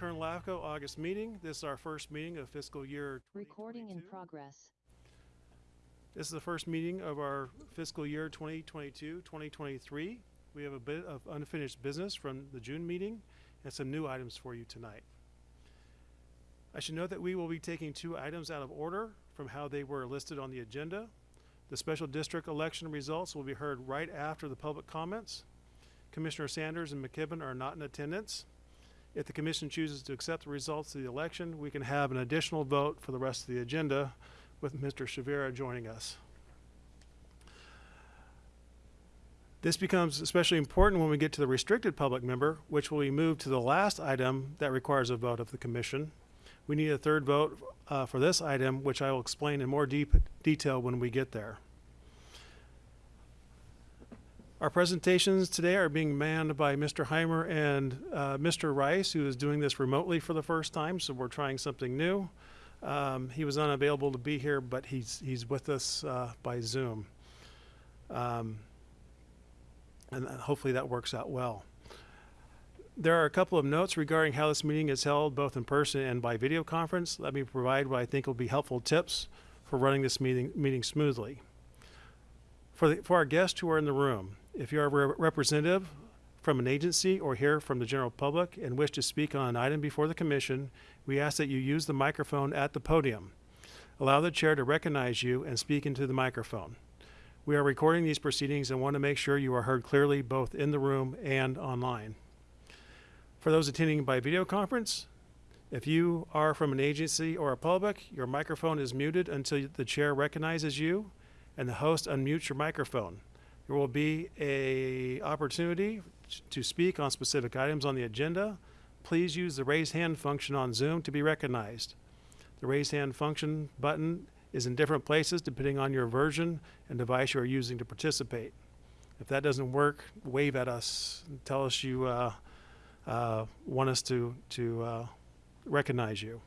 Kern LAFCO August meeting. This is our first meeting of fiscal year Recording in progress. This is the first meeting of our fiscal year 2022, 2023. We have a bit of unfinished business from the June meeting and some new items for you tonight. I should note that we will be taking two items out of order from how they were listed on the agenda. The special district election results will be heard right after the public comments. Commissioner Sanders and McKibben are not in attendance. If the commission chooses to accept the results of the election, we can have an additional vote for the rest of the agenda with Mr. Shavira joining us. This becomes especially important when we get to the restricted public member, which will be moved to the last item that requires a vote of the commission. We need a third vote uh, for this item, which I will explain in more deep detail when we get there. Our presentations today are being manned by Mr. Heimer and uh, Mr. Rice, who is doing this remotely for the first time, so we're trying something new. Um, he was unavailable to be here, but he's he's with us uh, by Zoom, um, and uh, hopefully that works out well. There are a couple of notes regarding how this meeting is held, both in person and by video conference. Let me provide what I think will be helpful tips for running this meeting meeting smoothly. For the, for our guests who are in the room, if you are a re- representative from an agency or here from the general public and wish to speak on an item before the commission, we ask that you use the microphone at the podium. Allow the chair to recognize you and speak into the microphone. We are recording these proceedings and want to make sure you are heard clearly both in the room and online. For those attending by video conference, if you are from an agency or a public, your microphone is muted until the chair recognizes you and the host unmutes your microphone. There will be a opportunity to speak on specific items on the agenda. Please use the raise hand function on Zoom to be recognized. The raise hand function button is in different places depending on your version and device you are using to participate. If that doesn't work, wave at us tell us you uh, uh, want us to, to uh, recognize you.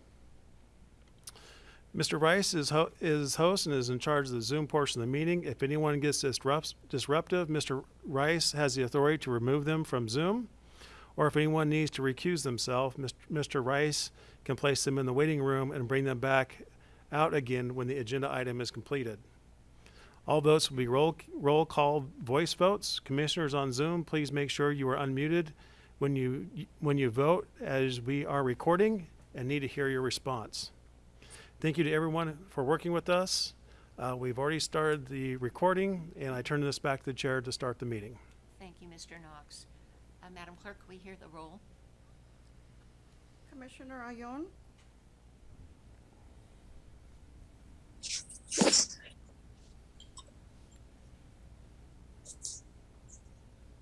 Mr. Rice is, ho- is host and is in charge of the Zoom portion of the meeting. If anyone gets disrupt- disruptive, Mr. Rice has the authority to remove them from Zoom. Or if anyone needs to recuse themselves, Mr. Mr. Rice can place them in the waiting room and bring them back out again when the agenda item is completed. All votes will be roll, roll call voice votes. Commissioners on Zoom, please make sure you are unmuted when you, when you vote as we are recording and need to hear your response. Thank you to everyone for working with us. Uh, we've already started the recording, and I turn this back to the chair to start the meeting. Thank you, Mr. Knox. Uh, Madam Clerk, we hear the roll? Commissioner Ayon?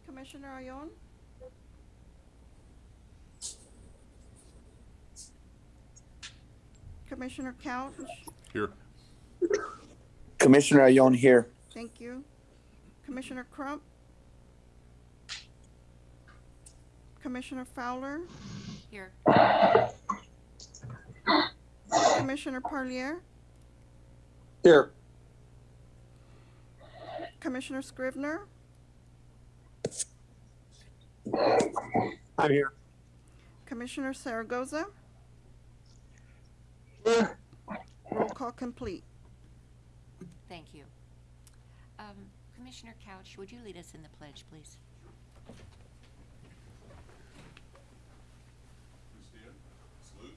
Commissioner Ayon? Commissioner Couch? Here. Commissioner Ayon here. Thank you. Commissioner Crump? Commissioner Fowler? Here. Commissioner Parlier? Here. Commissioner Scrivener? I'm here. Commissioner Zaragoza? Roll call complete. Thank you. Um, Commissioner Couch, would you lead us in the pledge, please? Please stand, salute,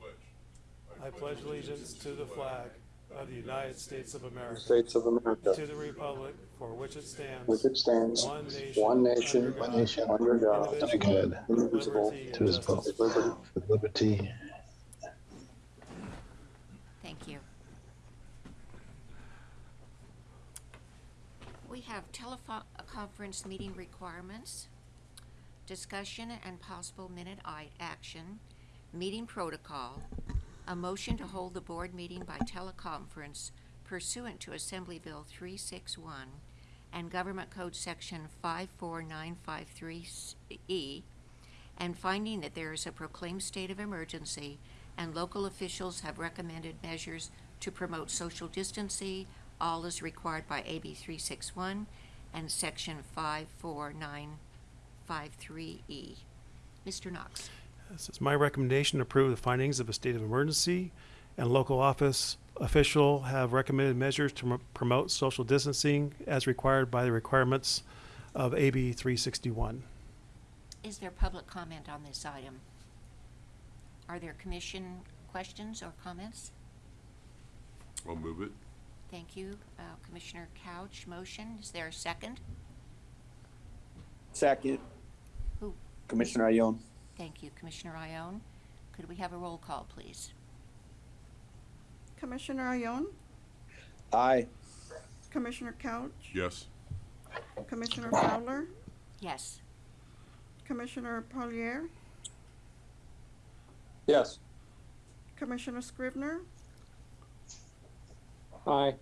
pledge. I pledge allegiance to the flag of the United States of America, States of America, to the republic for which it stands, which it stands, one nation, one nation, under God, nation, under God, indivisible, God, indivisible, liberty and to his justice vote. for liberty. all. with liberty Thank you. We have teleconference meeting requirements, discussion and possible minute action, meeting protocol, a motion to hold the board meeting by teleconference pursuant to Assembly Bill three six one and Government Code Section five four nine five three E, and finding that there is a proclaimed state of emergency and local officials have recommended measures to promote social distancing, all is required by AB three six one and section five four nine five three E. Mr. Knox? This is my recommendation to approve the findings of a state of emergency and local office official have recommended measures to m- promote social distancing as required by the requirements of AB 361. Is there public comment on this item? Are there commission questions or comments? I'll move it. Thank you. Uh, Commissioner Couch, motion. Is there a second? Second. Who? Commissioner Ione. Thank you, Commissioner Ione. Could we have a roll call, please? Commissioner Ione, Aye. Commissioner Couch, Yes. Commissioner Fowler, Yes. Commissioner Parlier, Yes. Commissioner Scrivener, Aye.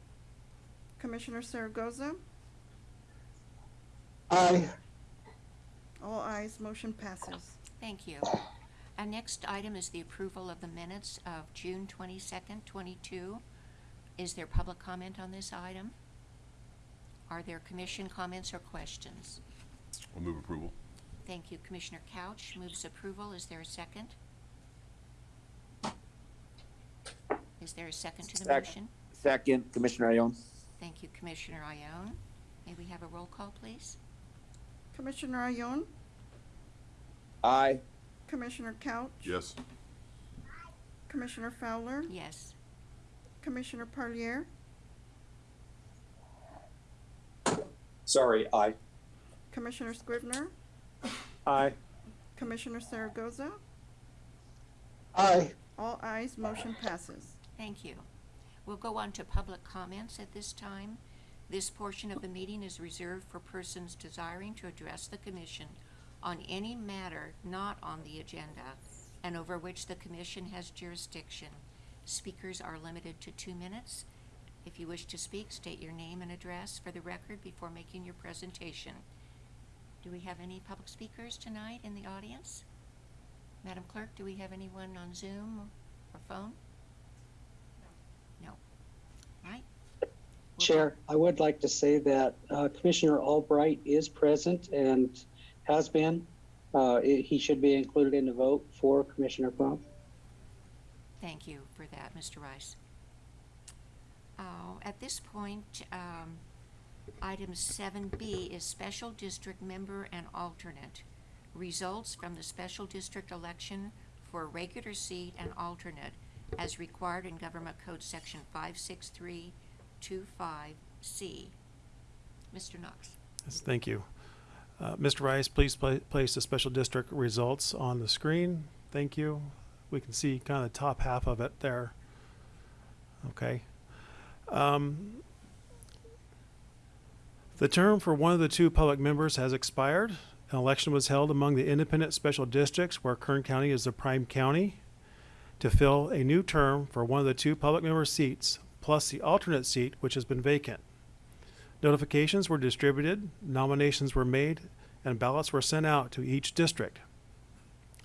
Commissioner Zaragoza. Aye. All ayes, motion passes. Thank you. Our next item is the approval of the minutes of June twenty-second, twenty-two. Is there public comment on this item? Are there commission comments or questions? I'll move approval. Thank you. Commissioner Couch moves approval. Is there a second? Is there a second to the Second. motion? Second. Commissioner Ione. Thank you, Commissioner Ione. May we have a roll call, please? Commissioner Ione, Aye. Commissioner Couch. Yes. Commissioner Fowler, Yes. Commissioner Parlier, Sorry. Aye. Commissioner Scrivener, Aye. Commissioner Zaragoza. Aye. All ayes, motion passes. Thank you. We'll go on to public comments at this time. This portion of the meeting is reserved for persons desiring to address the commission on any matter not on the agenda and over which the commission has jurisdiction. Speakers are limited to two minutes. If you wish to speak, state your name and address for the record before making your presentation. Do we have any public speakers tonight in the audience? Madam Clerk, do we have anyone on Zoom or phone? Right? We'll Chair, I would like to say that uh, Commissioner Albright is present and has been. Uh, He should be included in the vote for Commissioner Crump. Thank you for that, Mr. Rice. Uh, At this point, um, item seven B is special district member and alternate. Results from the special district election for regular seat and alternate as required in Government Code Section five six three two five C. Mr. Knox? Yes, thank you. Uh, Mr. Rice, please pla- place the special district results on the screen. Thank you. We can see kind of the top half of it there. Okay. Um, the term for one of the two public members has expired. An election was held among the independent special districts where Kern County is the prime county to fill a new term for one of the two public member seats, plus the alternate seat, which has been vacant. Notifications were distributed, nominations were made, and ballots were sent out to each district.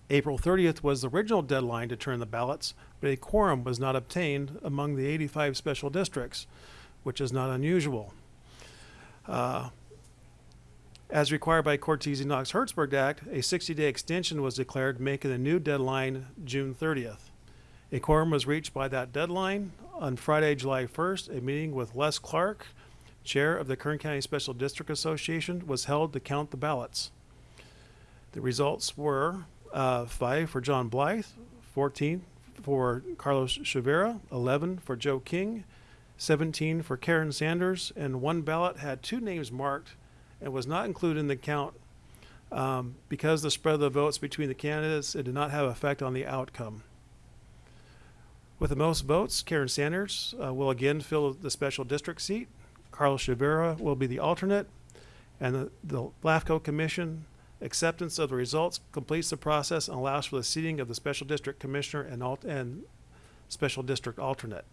April 30th was the original deadline to turn the ballots, but a quorum was not obtained among the 85 special districts, which is not unusual. Uh, as required by Cortese Knox Hertzberg Act, a 60 day extension was declared, making the new deadline June 30th. A quorum was reached by that deadline. On Friday, July 1st, a meeting with Les Clark, chair of the Kern County Special District Association, was held to count the ballots. The results were uh, five for John Blythe, 14 for Carlos Chavera, 11 for Joe King, 17 for Karen Sanders, and one ballot had two names marked and was not included in the count um, because the spread of the votes between the candidates it did not have effect on the outcome. With the most votes, Karen Sanders uh, will again fill the special district seat. Carlos Chavera will be the alternate, and the, the LAFCO Commission acceptance of the results completes the process and allows for the seating of the special district commissioner and alt- and special district alternate.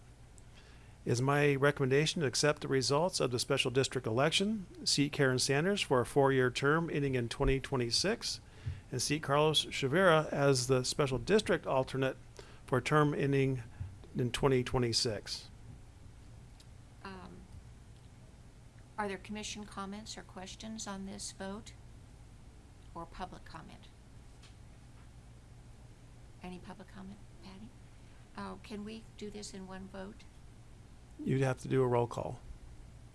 It is my recommendation to accept the results of the special district election, seat Karen Sanders for a four-year term ending in 2026, and seat Carlos Chavera as the special district alternate for a term ending in 2026. Um, Are there commission comments or questions on this vote? Or public comment? Any public comment, Patty? Oh, can we do this in one vote? You'd have to do a roll call.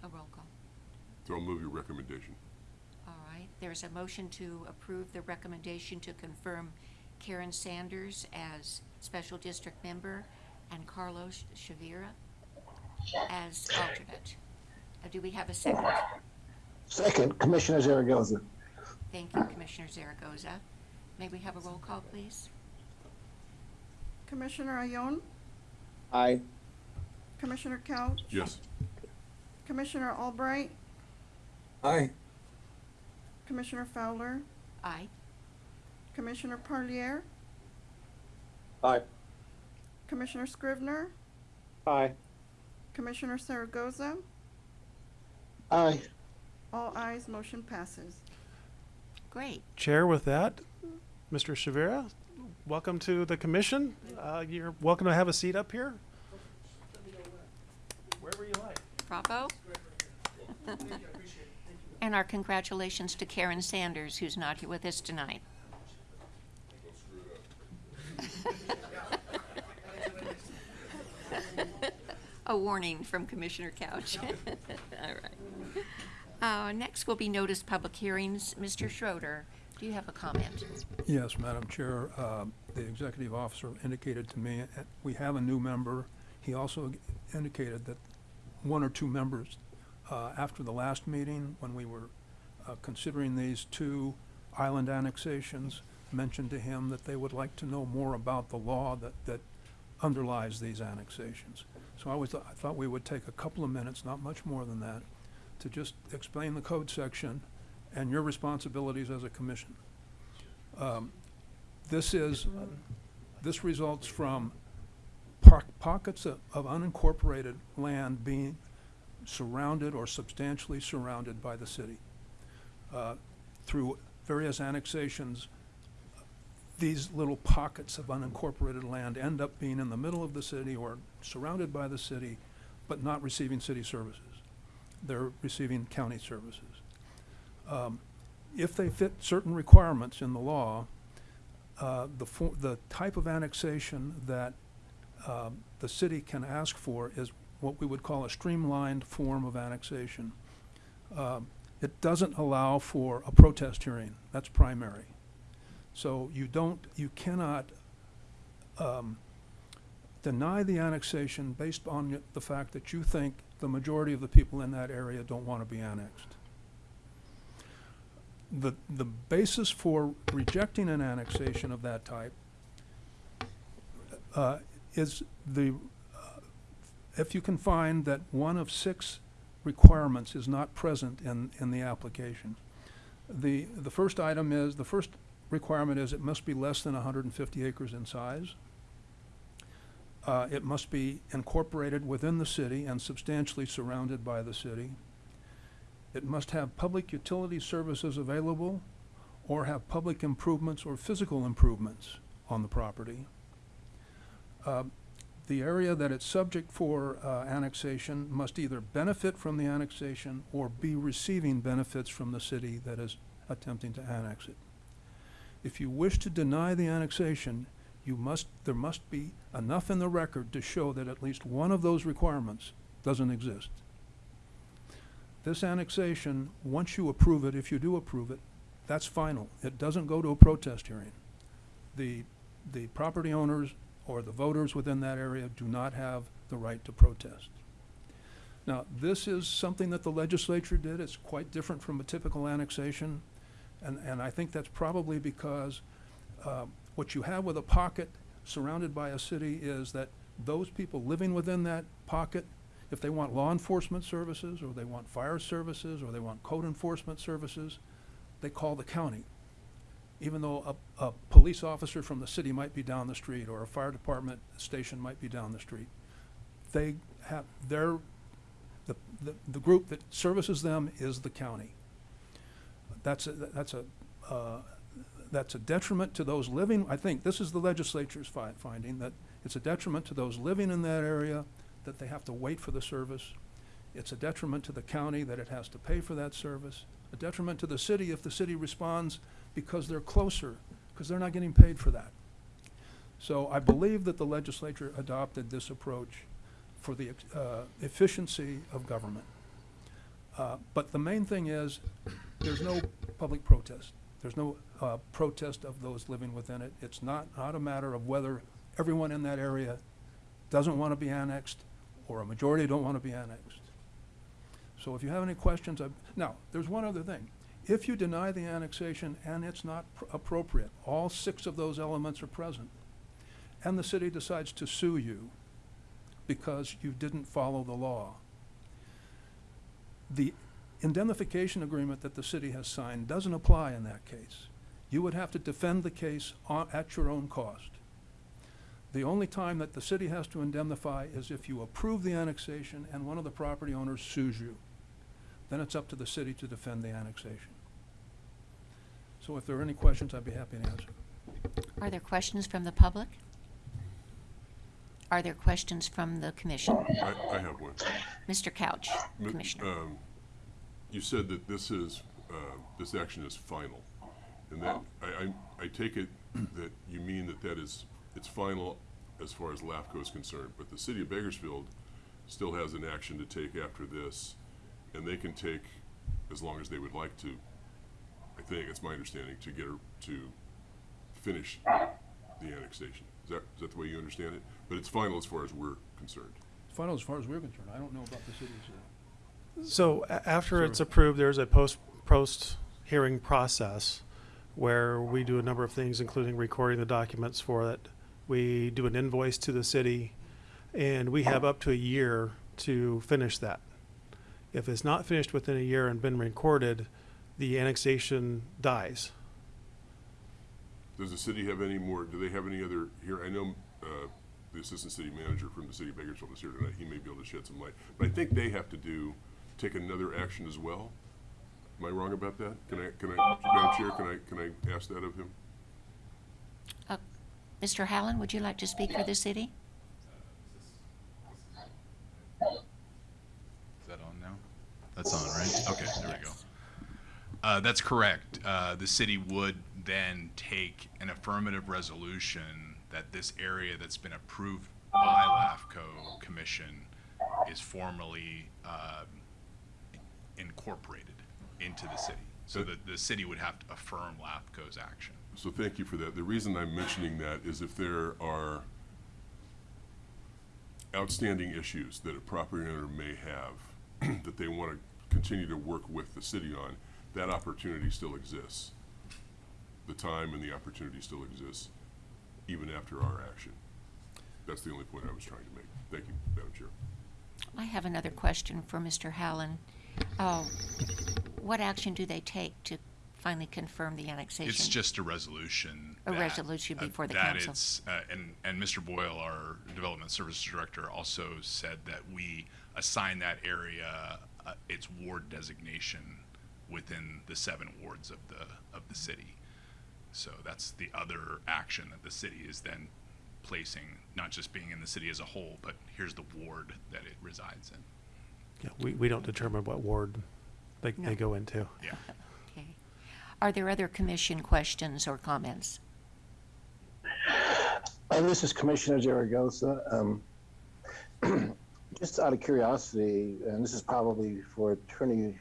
A roll call. So I'll move your recommendation. All right, there's a motion to approve the recommendation to confirm Karen Sanders as special district member and Carlos Shavira as alternate. Uh, Do we have a second? Second, Commissioner Zaragoza. Thank you, Commissioner Zaragoza. May we have a roll call, please? Commissioner Ione, Aye. Commissioner Couch, Yes. Commissioner Albright, Aye. Commissioner Fowler, Aye. Commissioner Parlier, Aye. Commissioner Scrivener, Aye. Commissioner Zaragoza. Aye. All ayes, motion passes. Great. Chair, with that, Mr. Shavira, welcome to the commission. Uh, You're welcome to have a seat up here. Wherever you like. Bravo. And our congratulations to Karen Sanders, who's not here with us tonight. A warning from Commissioner Couch. All right. Uh, Next will be notice public hearings. Mr. Schroeder, do you have a comment? Yes, Madam Chair, uh, the executive officer indicated to me, uh, we have a new member. He also indicated that one or two members, uh, after the last meeting, when we were uh, considering these two island annexations, mentioned to him that they would like to know more about the law that, that underlies these annexations. So I was, I thought we would take a couple of minutes, not much more than that, to just explain the code section and your responsibilities as a commission. Um, This is, this results from pockets of of unincorporated land being surrounded or substantially surrounded by the city. Uh, Through various annexations, these little pockets of unincorporated land end up being in the middle of the city or surrounded by the city, but not receiving city services. They're receiving county services. Um, If they fit certain requirements in the law, uh, the, the type of annexation that um, the city can ask for is what we would call a streamlined form of annexation. Um, It doesn't allow for a protest hearing, that's primary. So you don't, you cannot um, deny the annexation based on the fact that you think the majority of the people in that area don't want to be annexed. The, the basis for rejecting an annexation of that type uh, is the, uh, if you can find that one of six requirements is not present in, in the application. The, the first item is, the first requirement is it must be less than hundred and fifty acres in size. Uh, it must be incorporated within the city and substantially surrounded by the city. It must have public utility services available or have public improvements or physical improvements on the property. Uh, The area that it's subject for uh, annexation must either benefit from the annexation or be receiving benefits from the city that is attempting to annex it. If you wish to deny the annexation, you must, there must be enough in the record to show that at least one of those requirements doesn't exist. This annexation, once you approve it, if you do approve it, that's final. It doesn't go to a protest hearing. The, the property owners or the voters within that area do not have the right to protest. Now, this is something that the legislature did. It's quite different from a typical annexation. And, and I think that's probably because uh, what you have with a pocket surrounded by a city is that those people living within that pocket, if they want law enforcement services, or they want fire services, or they want code enforcement services, they call the county. Even though a, a police officer from the city might be down the street, or a fire department station might be down the street. They have, their, the, the, the group that services them is the county. That's a, that's a, uh, that's a detriment to those living, I think, this is the legislature's fi- finding, that it's a detriment to those living in that area, that they have to wait for the service. It's a detriment to the county that it has to pay for that service. A detriment to the city if the city responds because they're closer, because they're not getting paid for that. So I believe that the legislature adopted this approach for the uh, efficiency of government. Uh, But the main thing is, there's no public protest. There's no uh, protest of those living within it. It's not, not a matter of whether everyone in that area doesn't want to be annexed or a majority don't want to be annexed. So if you have any questions, I, now, there's one other thing. If you deny the annexation and it's not pr- appropriate, all six of those elements are present, and the city decides to sue you because you didn't follow the law, the indemnification agreement that the city has signed doesn't apply in that case. You would have to defend the case at your own cost. The only time that the city has to indemnify is if you approve the annexation and one of the property owners sues you. Then it's up to the city to defend the annexation. So if there are any questions, I'd be happy to answer. Are there questions from the public? Are there questions from the commission? I, I have one. Mr. Couch, M- Commissioner. um, You said that this is, uh, this action is final. And that, I, I, I take it that you mean that that is, it's final as far as LAFCO is concerned. But the city of Bakersfield still has an action to take after this, and they can take as long as they would like to. I think, it's my understanding, to get, her to finish the annexation. Is that, is that the way you understand it? But it's final as far as we're concerned. It's final as far as we're concerned. I don't know about the city's. uh, So a- after it's approved, there's a post, post-hearing process where we do a number of things, including recording the documents for it. We do an invoice to the city, and we have up to a year to finish that. If it's not finished within a year and been recorded, the annexation dies. Does the city have any more, do they have any other, here, I know, uh, the assistant city manager from the city of Bakersfield is here tonight, he may be able to shed some light. But I think they have to do, take another action as well. Am I wrong about that? Can I, can I, Madam Chair, can I, can I ask that of him? Mr. Hallen, would you like to speak for the city? Is that on now? That's on, right? Okay, there we go. Uh, that's correct. Uh, the city would then take an affirmative resolution that this area that's been approved by LAFCO Commission is formally, uh, incorporated into the city. So that the city would have to affirm LAFCO's action. So thank you for that. The reason I'm mentioning that is if there are outstanding issues that a property owner may have that they want to continue to work with the city on, that opportunity still exists. The time and the opportunity still exists, even after our action. That's the only point I was trying to make. Thank you, Madam Chair. I have another question for Mr. Hallen. Oh, What action do they take to finally confirm the annexation? It's just a resolution. A that- resolution uh, before the that council. it's, uh, and, and Mr. Boyle, our Development Services Director, also said that we assign that area uh, its ward designation within the seven wards of the, of the city. So that's the other action that the city is then placing, not just being in the city as a whole, but here's the ward that it resides in. Yeah, we, we don't determine what ward they, No. they go into. Yeah. Okay. Are there other commission questions or comments? Uh, this is Commissioner Zaragoza. Um, just out of curiosity, and this is probably for Attorney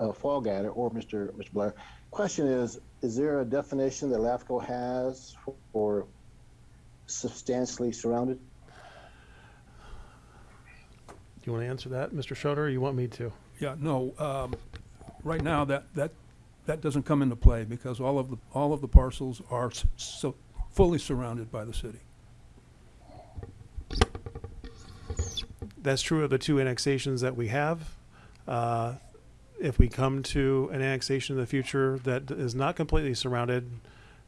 uh, Fallgatter or Mr. Mr. Blair. Question is: Is there a definition that LAFCO has for substantially surrounded? Do you want to answer that, Mr. Schroeder, or you want me to? Yeah, no, um, right now, that, that, that doesn't come into play because all of the, all of the parcels are s- so, fully surrounded by the city. That's true of the two annexations that we have. Uh, If we come to an annexation in the future that is not completely surrounded,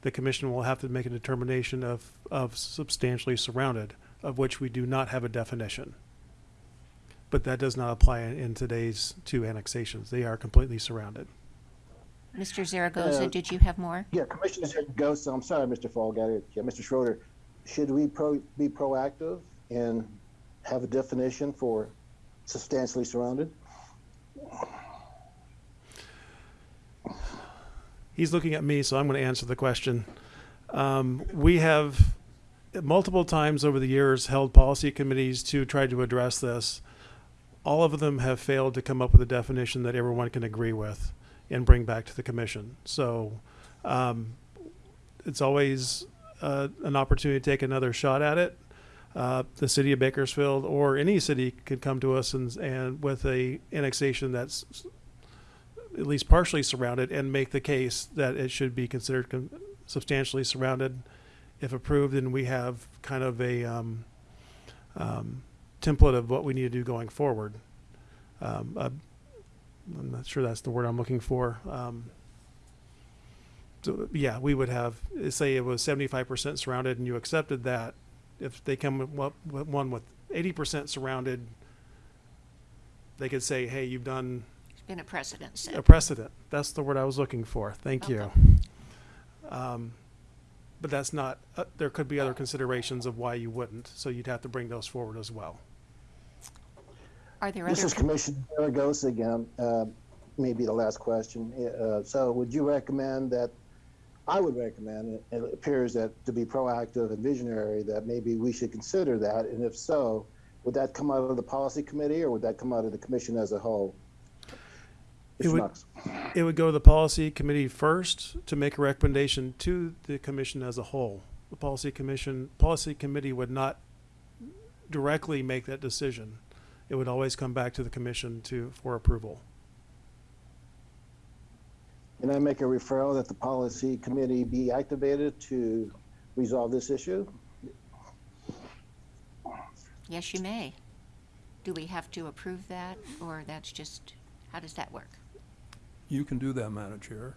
the commission will have to make a determination of, of substantially surrounded, of which we do not have a definition. But that does not apply in, in today's two annexations. They are completely surrounded. Mr. Zaragoza, Uh, did you have more? Yeah, Commissioner Zaragoza. I'm sorry, Mr. Fallgatter. Yeah, Mr. Schroeder. Should we pro- be proactive and have a definition for substantially surrounded? He's looking at me, so I'm going to answer the question. Um, we have multiple times over the years held policy committees to try to address this. All of them have failed to come up with a definition that everyone can agree with and bring back to the commission. So um, it's always uh, an opportunity to take another shot at it. Uh, the city of Bakersfield or any city could come to us and, and with a annexation that's at least partially surrounded and make the case that it should be considered con- substantially surrounded. If approved, then we have kind of a um, um, template of what we need to do going forward. Um, uh, I'm not sure that's the word I'm looking for. Um, so yeah, we would have say it was 75% surrounded, and you accepted that. If they come with one with 80% surrounded, they could say, "Hey, you've done It's been a precedent set. a precedent. That's the word I was looking for. Thank you. Um, but that's not, uh, there could be other considerations of why you wouldn't, so you'd have to bring those forward as well. Are there This other, is com- Commissioner Zaragoza again. Uh, Maybe the last question. Uh, So would you recommend that, I would recommend, it it appears that to be proactive and visionary, that maybe we should consider that? And if so, would that come out of the policy committee or would that come out of the commission as a whole? It would- Knox? It would go to the policy committee first to make a recommendation to the commission as a whole. The policy commission, policy committee would not directly make that decision. It would always come back to the commission to, for approval. Can I make a referral that the policy committee be activated to resolve this issue? yes, you may. Do we have to approve that, or that's just, how does that work? You can do that, Madam Chair.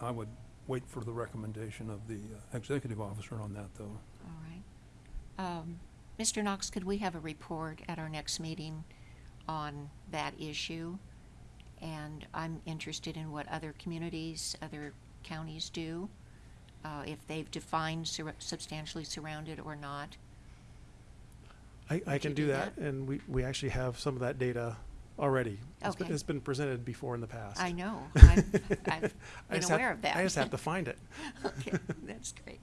I would wait for the recommendation of the uh, executive officer on that, though. All right. Um, Mr. Knox, could we have a report at our next meeting on that issue? And I'm interested in what other communities, other counties do, uh, if they've defined sur- substantially surrounded or not. I, I can you do do that, and we, we actually have some of that data already. It's been- Okay. It's been presented before in the past. I know, I've, I've I been just have- aware of that. I just have to find it. Okay, that's great.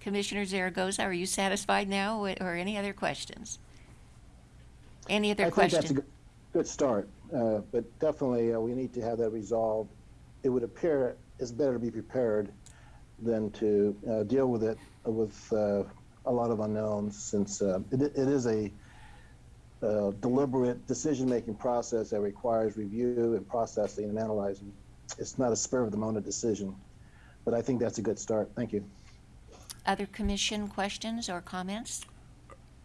Commissioner Zaragoza, are you satisfied now, wi- or any other questions? Any other I think that's a questions? good, good start, uh, but definitely, uh, we need to have that resolved. It would appear it's better to be prepared than to, uh, deal with it with, uh, a lot of unknowns, since, uh, it, it is a, uh, deliberate decision-making process that requires review and processing and analyzing. It's not a spur-of-the-moment decision, but I think that's a good start. Thank you. Other commission questions or comments?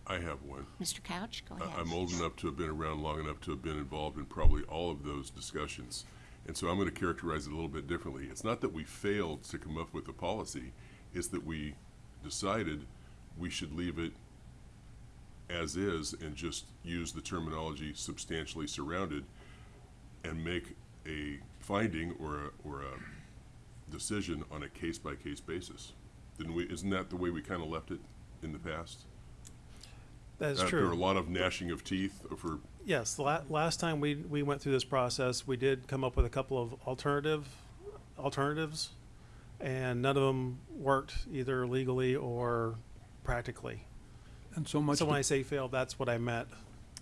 I have one. Mr. Couch, go I- ahead. I'm old enough to have been around long enough to have been involved in probably all of those discussions. And so I'm going to characterize it a little bit differently. It's not that we failed to come up with a policy, it's that we decided we should leave it as is and just use the terminology substantially surrounded and make a finding or a, or a decision on a case-by-case basis. Didn't we, isn't that the way we kind of left it in the past? That is After a true. lot of gnashing of teeth for, Yes, the la- last time we, we went through this process, we did come up with a couple of alternative, alternatives, and none of them worked either legally or practically. And so much, So when I say failed, that's what I meant.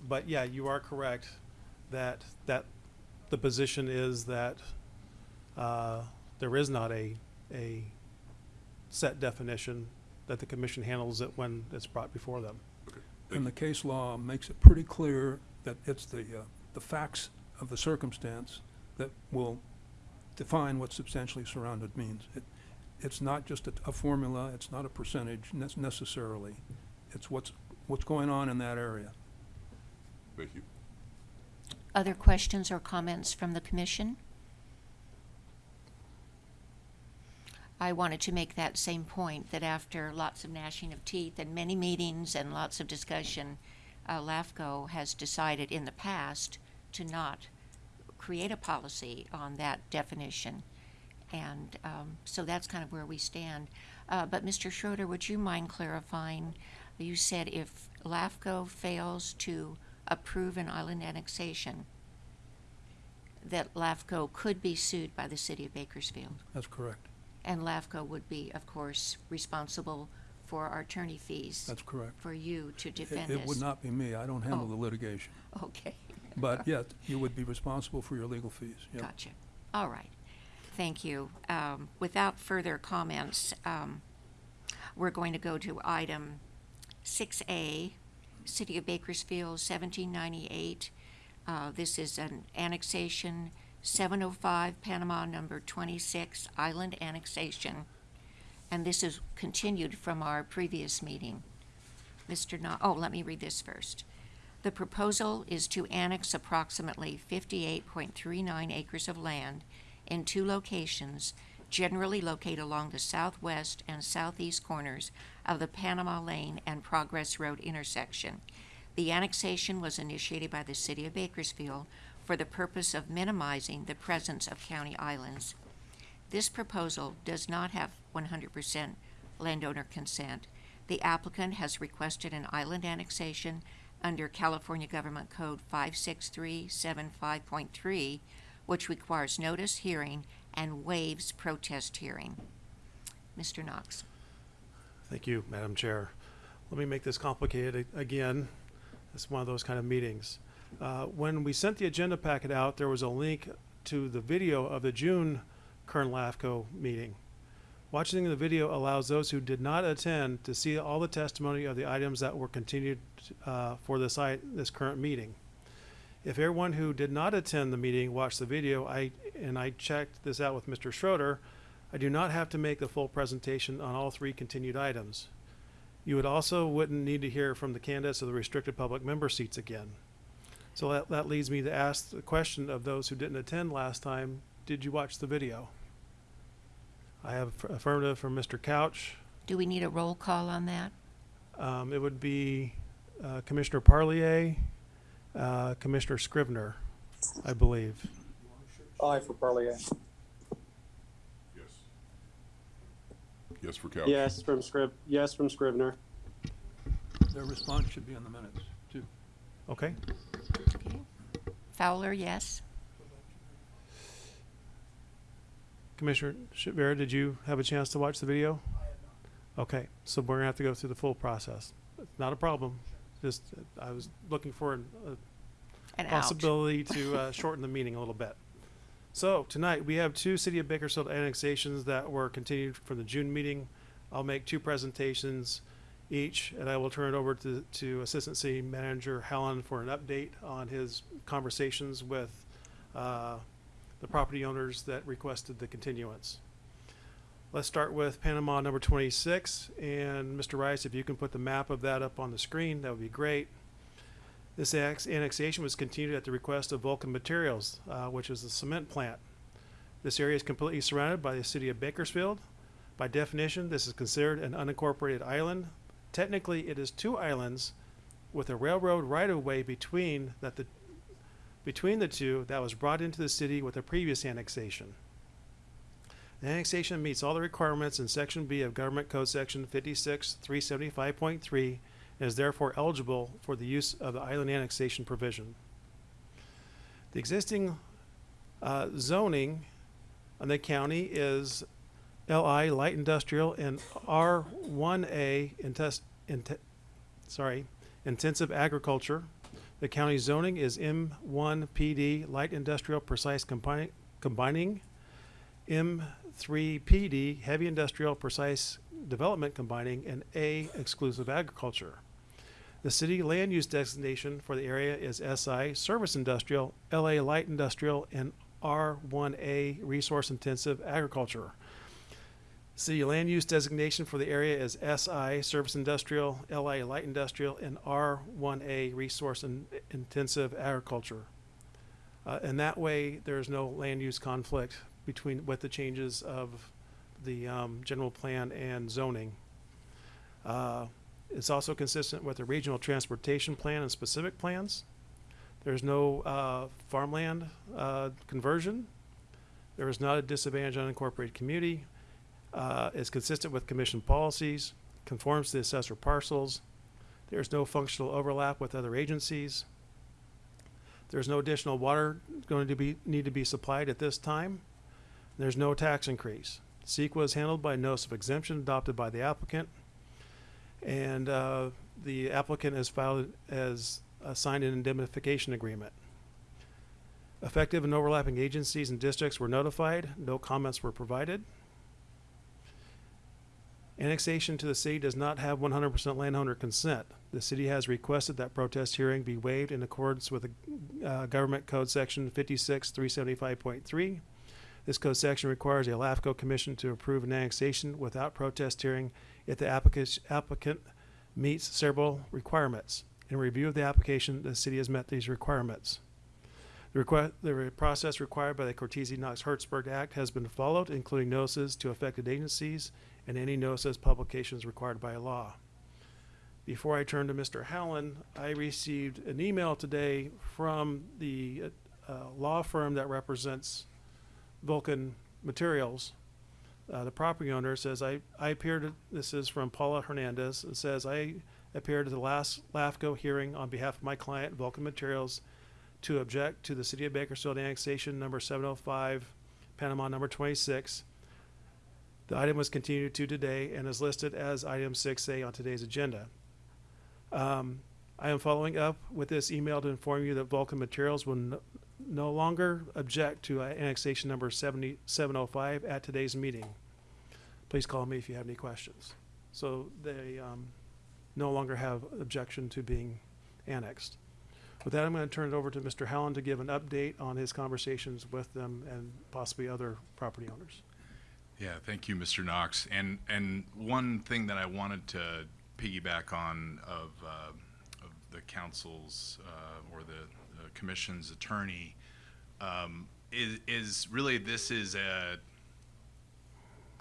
But yeah, you are correct that, that the position is that, uh, there is not a, a set definition, that the commission handles it when it's brought before them. and the case law makes it pretty clear that it's the, uh, the facts of the circumstance that will define what substantially surrounded means. It, it's not just a, a formula, it's not a percentage nec- necessarily. It's what's, what's going on in that area. thank you. Other questions or comments from the commission? I wanted to make that same point, that after lots of gnashing of teeth and many meetings and lots of discussion, uh, LAFCO has decided in the past to not create a policy on that definition. And um, so that's kind of where we stand. Uh, But Mr. Schroeder, would you mind clarifying? You said if LAFCO fails to approve an island annexation, that LAFCO could be sued by the city of Bakersfield. That's correct. And LAFCO would be, of course, responsible for our attorney fees That's correct. for you to defend us. It would not be me. I don't handle Oh. the litigation. Okay, But yet, you would be responsible for your legal fees. Yep. gotcha. All right. Thank you. Um, Without further comments, um, we're going to go to item 6A, City of Bakersfield, 1798. Uh, This is an annexation, 705 Panama number 26, island annexation. And this is continued from our previous meeting. Mr. No, oh, let me read this first. The proposal is to annex approximately 58.39 acres of land in two locations generally located along the southwest and southeast corners of the Panama Lane and Progress Road intersection. The annexation was initiated by the City of Bakersfield for the purpose of minimizing the presence of county islands. This proposal does not have 100% landowner consent. The applicant has requested an island annexation under California Government Code 56375.3, which requires notice, hearing, and waives protest hearing. Mr. Knox. Thank you, Madam Chair. Let me make this complicated again. It's one of those kind of meetings. Uh, When we sent the agenda packet out, there was a link to the video of the June Kern LAFCO meeting. Watching the video allows those who did not attend to see all the testimony of the items that were continued uh, for this, this current meeting. If everyone who did not attend the meeting watched the video, I, and I checked this out with Mr. Schroeder, I do not have to make the full presentation on all three continued items. You would also wouldn't need to hear from the candidates of the restricted public member seats again. So that, that leads me to ask the question of those who didn't attend last time, did you watch the video? I have affirmative from Mr. Couch. Do we need a roll call on that? Um, it would be uh, Commissioner Parlier, uh, Commissioner Scrivener, I believe. Aye for Parlier. Yes. Yes for Couch. Yes from Scrib, yes from Scrivener. Their response should be in the minutes, too. Okay, Okay. Fowler, yes? Commissioner Vera, did you have a chance to watch the video? Okay, so we're gonna have to go through the full process. Not a problem. Just, uh, I was looking for an- a And possibility to uh, shorten the meeting a little bit. So tonight, we have two City of Bakersfield annexations that were continued from the June meeting. I'll make two presentations each, and I will turn it over to, to Assistant City Manager Hallen for an update on his conversations with uh, the property owners that requested the continuance. Let's start with Panama number 26, and Mr. Rice, if you can put the map of that up on the screen, that would be great. This annex- annexation was continued at the request of Vulcan Materials, uh, which is the cement plant. This area is completely surrounded by the city of Bakersfield. By definition, this is considered an unincorporated island. Technically, it is two islands with a railroad right-of-way between that the between the two that was brought into the city with a previous annexation. The annexation meets all the requirements in Section B of Government Code Section 56375.3 and is therefore eligible for the use of the island annexation provision. The existing uh, zoning on the county is LI light industrial and R1A intes- inte- sorry, intensive agriculture. The county zoning is M1 PD light industrial precise combining, combining M3 PD heavy industrial precise development combining and A exclusive agriculture. The city land use designation for the area is SI Service Industrial, LA Light Industrial, and R1A Resource Intensive Agriculture. City land use designation for the area is SI Service Industrial, LA Light Industrial, and R1A Resource in- Intensive Agriculture. Uh, and that way, there's no land use conflict between, with the changes of the, um, general plan and zoning. Uh, it's also consistent with the regional transportation plan and specific plans. There's no uh, farmland uh, conversion. There is not a disadvantaged unincorporated community. Uh, It's consistent with commission policies, conforms to the assessor parcels. There's no functional overlap with other agencies. There's no additional water going to be, need to be supplied at this time. There's no tax increase. CEQA is handled by notice of exemption adopted by the applicant. And uh, the applicant has filed as uh, signed an indemnification agreement. Effective and overlapping agencies and districts were notified. No comments were provided. Annexation to the city does not have one hundred percent landowner consent. The city has requested that protest hearing be waived in accordance with the, uh, Government Code Section fifty-six, three seventy-five point three. This code section requires a LAFCO commission to approve an annexation without protest hearing if the applicant, meets several requirements. In review of the application, the city has met these requirements. The the process required by the Cortese Knox Hertzberg Act has been followed, including notices to affected agencies and any notices publications required by law. Before I turn to Mr. Hallen, I received an email today from the uh, law firm that represents Vulcan Materials. Uh, the property owner says, I, I appeared, at- this is from Paula Hernandez, it says, I appeared at the last LAFCO hearing on behalf of my client, Vulcan Materials, to object to the City of Bakersfield annexation number seven oh five, Panama number twenty-six. The item was continued to today and is listed as item six A on today's agenda. Um, I am following up with this email to inform you that Vulcan Materials will no longer object to uh, annexation number seventy, seven oh five at today's meeting. Please call me if you have any questions. So they, um, no longer have objection to being annexed. With that, I'm going to turn it over to Mr. Hallen to give an update on his conversations with them and possibly other property owners. Yeah, thank you, Mr. Knox. And and one thing that I wanted to piggyback on of, uh, of the council's uh, or the commission's attorney um, is is really this is a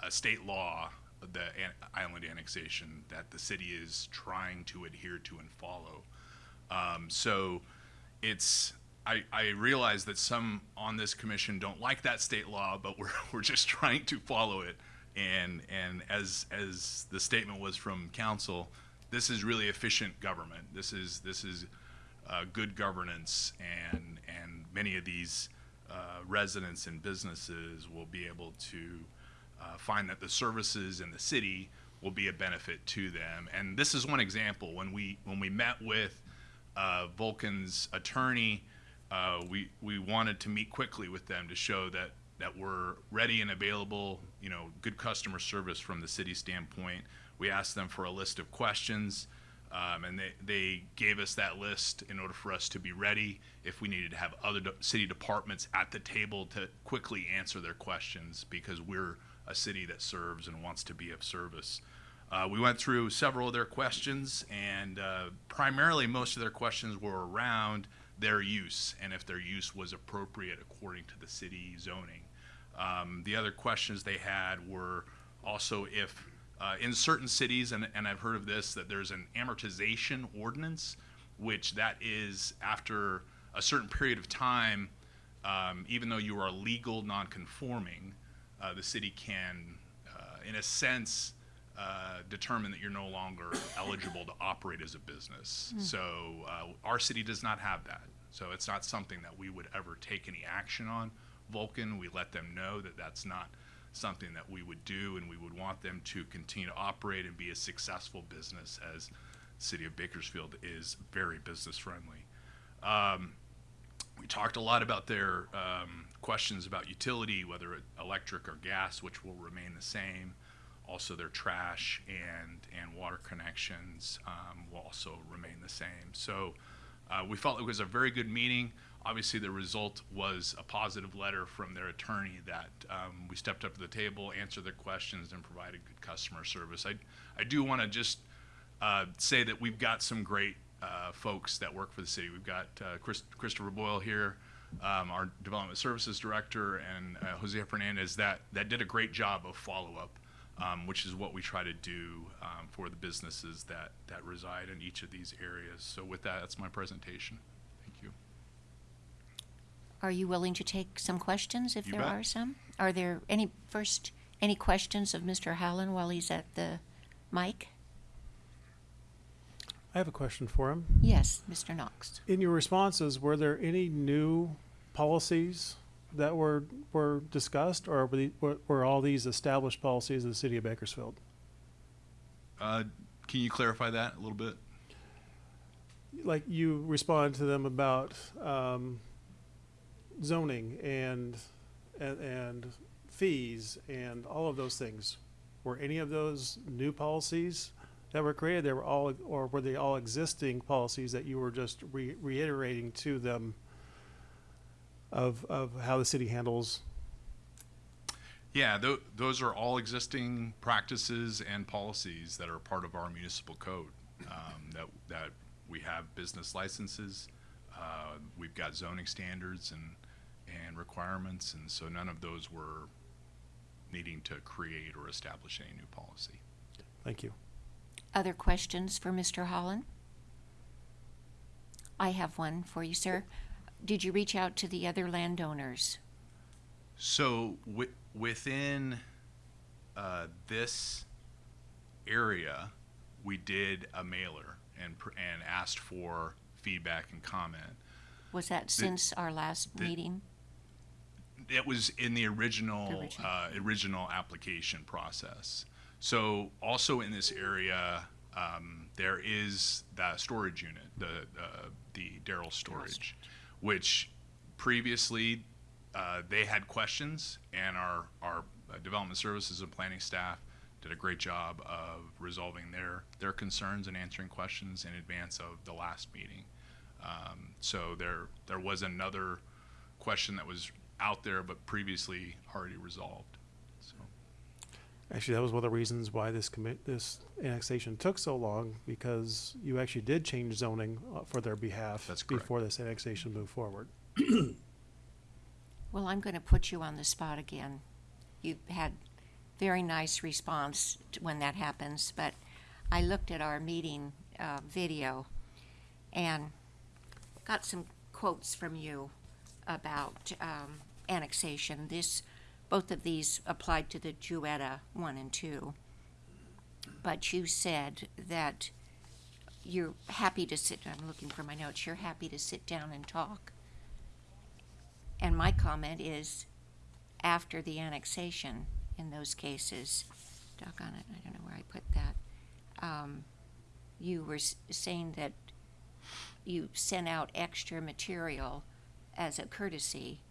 a state law, the an- island annexation that the city is trying to adhere to and follow. Um, so it's I, I realize that some on this commission don't like that state law, but we're, we're just trying to follow it. And and as as the statement was from council, this is really efficient government. This is this is uh, good governance, and and many of these uh, residents and businesses will be able to uh, find that the services in the city will be a benefit to them. And this is one example. When we when we met with uh, Vulcan's attorney, uh, we we wanted to meet quickly with them to show that that we're ready and available. You know, good customer service from the city standpoint. We asked them for a list of questions. Um, and they, they gave us that list in order for us to be ready if we needed to have other de- city departments at the table to quickly answer their questions because we're a city that serves and wants to be of service. Uh, we went through several of their questions, and uh, primarily most of their questions were around their use and if their use was appropriate according to the city zoning. Um, the other questions they had were also if uh, in certain cities, and, and I've heard of this, that there's an amortization ordinance, which that is after a certain period of time, um, even though you are legal non-conforming, uh, the city can, uh, in a sense, uh, determine that you're no longer eligible to operate as a business. So uh, our city does not have that. So it's not something that we would ever take any action on. Vulcan, we let them know that that's not something that we would do, and we would want them to continue to operate and be a successful business as City of Bakersfield is very business friendly. Um, we talked a lot about their um, questions about utility, whether electric or gas, which will remain the same. Also, their trash and and water connections um, will also remain the same. So, uh, we felt it was a very good meeting. Obviously, the result was a positive letter from their attorney that um, we stepped up to the table, answered their questions, and provided good customer service. I I do want to just uh, say that we've got some great uh, folks that work for the city. We've got uh, Chris, Christopher Boyle here, um, our development services director, and uh, Jose Fernandez that that did a great job of follow up, um, which is what we try to do um, for the businesses that that reside in each of these areas. So with that, that's my presentation. Thank you. Are you willing to take some questions if You there bet. are some? Are there any, first, any questions of Mr. Hallen while he's at the mic? I have a question for him. Yes, Mr. Knox. In your responses, were there any new policies that were, were discussed, or were, the, were, were all these established policies of the city of Bakersfield? Uh, can you clarify that a little bit? Like you responded to them about um, zoning and, and and fees and all of those things. Were any of those new policies that were created? They were all, or were they all existing policies that you were just re- reiterating to them of of how the city handles? Yeah, tho- those are all existing practices and policies that are part of our municipal code. Um, that, that we have business licenses, uh, we've got zoning standards and, and requirements, and so none of those were needing to create or establish any new policy. Thank you. Other questions for Mr. Hallen? I have one for you, sir. Did you reach out to the other landowners? So wi- within uh, this area, we did a mailer and pr- and asked for feedback and comment. Was that since our last the- meeting? It was in the original Original. uh, original application process. So also in this area, um, there is that storage unit, the uh, the Daryl storage, which previously uh, they had questions, and our our development services and planning staff did a great job of resolving their their concerns and answering questions in advance of the last meeting. Um, so there there was another question that was out there, but previously already resolved. So Actually, that was one of the reasons why this commit, this annexation took so long, because you actually did change zoning uh, for their behalf. That's correct. Before this annexation moved forward. Well, I'm going to put you on the spot again. You had very nice response to when that happens, but I looked at our meeting uh, video and got some quotes from you about um, annexation. This, both of these applied to the Juetta one and two, but you said that you're happy to sit. I'm looking for my notes. You're happy to sit down and talk. And my comment is, after the annexation, in those cases, doggone it, I don't know where I put that. Um, you were saying that you sent out extra material as a courtesy.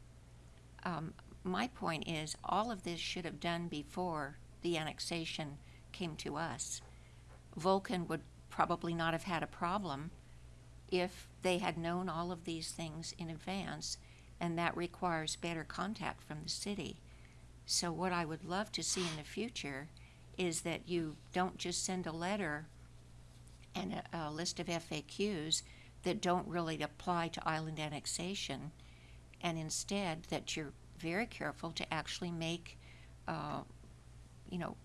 Um, my point is, all of this should have done before the annexation came to us. Vulcan would probably not have had a problem if they had known all of these things in advance, and that requires better contact from the city. So, what I would love to see in the future is that you don't just send a letter and a, a list of FAQs that don't really apply to island annexation, and instead that you're very careful to actually make, uh, you know,